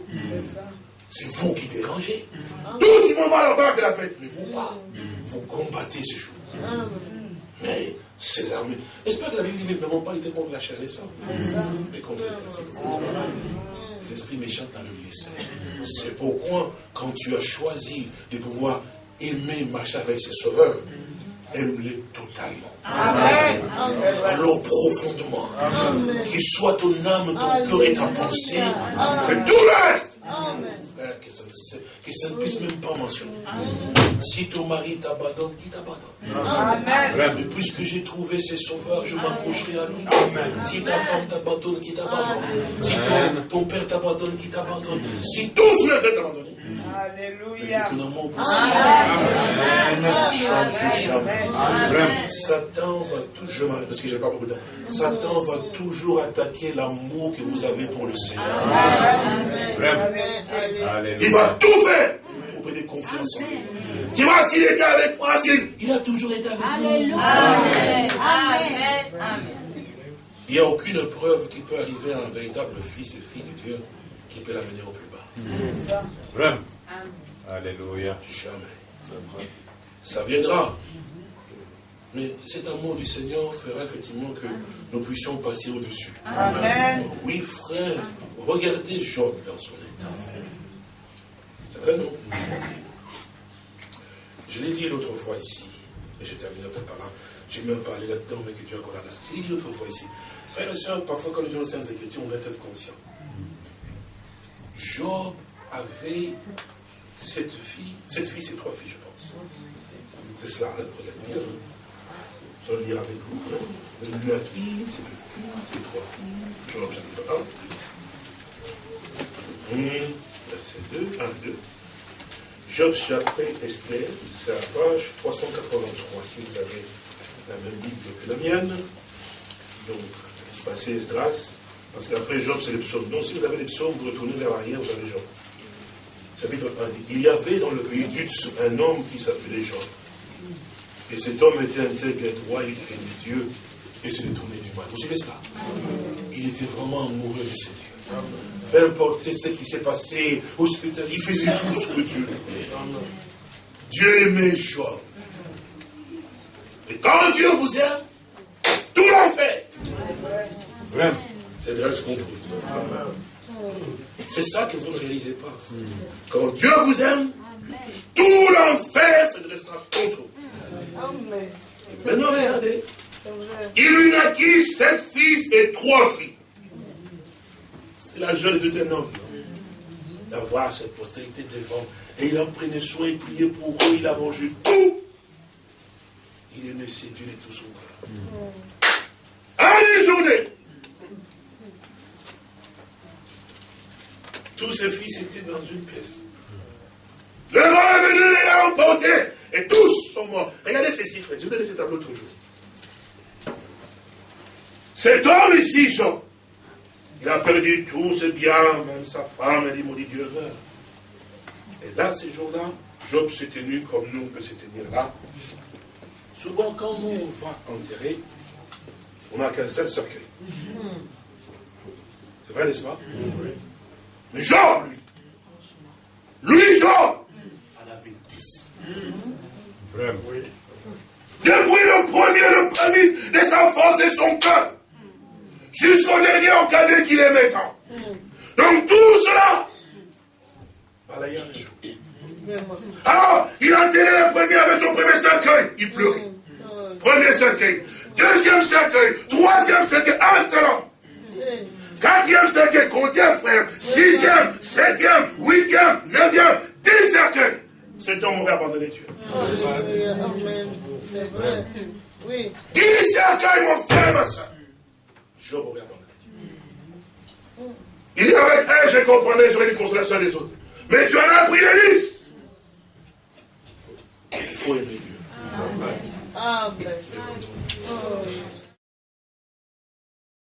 C'est vous qui dérangez. Tous ils vont voir la barre de la bête, mais vous pas. Vous combattez ces choses. Mais ces armées. J'espère que la Bible dit ne vont pas lutter contre la chair et sang, mais contre les esprits méchants dans le lieu C'est pourquoi, quand tu as choisi de pouvoir aimer marcher avec ses sauveurs, aime-les totalement. Amen. Alors profondément. Qu'il soit ton âme, ton cœur et ta pensée, que tout le reste Frère, que ça, ne, puisse même pas mentionner. Si ton mari t'abandonne, qui t'abandonne. Mais puisque j'ai trouvé ses sauveurs, je m'accrocherai à lui. Si ta femme t'abandonne, qui t'abandonne. Si ton, père t'abandonne, qui t'abandonne. Si tous veulent t'abandonner. Alléluia. Satan va toujours, parce que j'ai pas beaucoup de temps, Satan va toujours attaquer l'amour que vous avez pour le Seigneur. Il va tout faire pour donner confiance en lui. Tu vois, s'il était avec moi, il a toujours été avec nous. Amen. Amen. Il n'y a aucune preuve qui peut arriver à un véritable fils et fille de Dieu qui peut l'amener au plus bas. Vraiment. Alléluia. Jamais. Ça viendra. Mais cet amour du Seigneur fera effectivement que nous puissions passer au-dessus. Amen. Oui, frère, regardez Job dans son état. C'est vrai, non? Je l'ai dit l'autre fois ici, et je termine par là. J'ai même parlé là-dedans, mais que Dieu accorde la Je l'ai dit l'autre fois ici. Frère et soeur, parfois quand les gens sont Écritures, on doit être conscient. Job avait cette fille, cette fille, c'est trois filles, je pense. C'est cela, hein, regardez bien. Je vais le lire avec vous. Hein. La fille, c'est deux filles, c'est trois filles. Chapitre 1. Hum, verset 2, 1, 2. Job chapitre Esther, c'est la page 383, si vous avez la même Bible que la mienne. Donc, passez Esdras, parce qu'après Job, c'est les psaumes. Donc, si vous avez les psaumes, vous retournez vers l'arrière, vous avez Job. Chapitre 1 Il y avait dans le pays d'Utz un homme qui s'appelait Job. Et cet homme était intègre et droit, il craignait Dieu et se détournait du mal. Vous savez cela? Il était vraiment amoureux de ses dieux. Peu importe ce qui s'est passé, hospital, il faisait tout ce que Dieu voulait. Dieu aimait Job. Et quand Dieu vous aime, tout l'en fait. Vraiment. C'est de ce qu'on trouve. C'est ça que vous ne réalisez pas. Quand Dieu vous aime, tout l'enfer se dressera contre vous. Et maintenant, regardez. Il lui naquit sept fils et trois filles. C'est la joie de tout un homme. D'avoir cette postérité devant. Et il en prenait soin, il priait pour eux, il a mangé tout. Il aimait séduire tout son cœur. Allez, journée Tous ses fils étaient dans une pièce. Le roi est venu, il a emporté. Et tous sont morts. Regardez ces chiffres. Je vous donne ce tableau toujours. Cet homme ici, Jean, il a perdu tout ses biens, même sa femme, elle dit, maudit Dieu. Et là, ces jours-là, Job s'est tenu comme nous, on peut se tenir là. Souvent, quand nous, on va enterrer, on n'a qu'un seul cercueil. C'est vrai, n'est-ce pas? Mais Jean, lui, lui, Jean, en avait dix. Vraiment, oui. Depuis le premier, le premier de sa force et son cœur, jusqu'au dernier au cadet qu'il aimait tant. Donc tout cela, balayant les jours. Alors, il a enterré le premier avec son premier cercueil. Il pleurait. Premier cercueil. Deuxième cercueil. Troisième cercueil. Un seul Quatrième cercueil, combien frère Sixième, septième, huitième, neuvième, dix cercueils. Cet homme aurait abandonné Dieu. Amen. Oui. Dix cercueils, mon frère, ma soeur. Job aurait abandonné Dieu. Il dit avec un, je comprenais, j'aurais des consolations des autres. Mais tu en as pris les dix. Il faut aimer Dieu. Amen.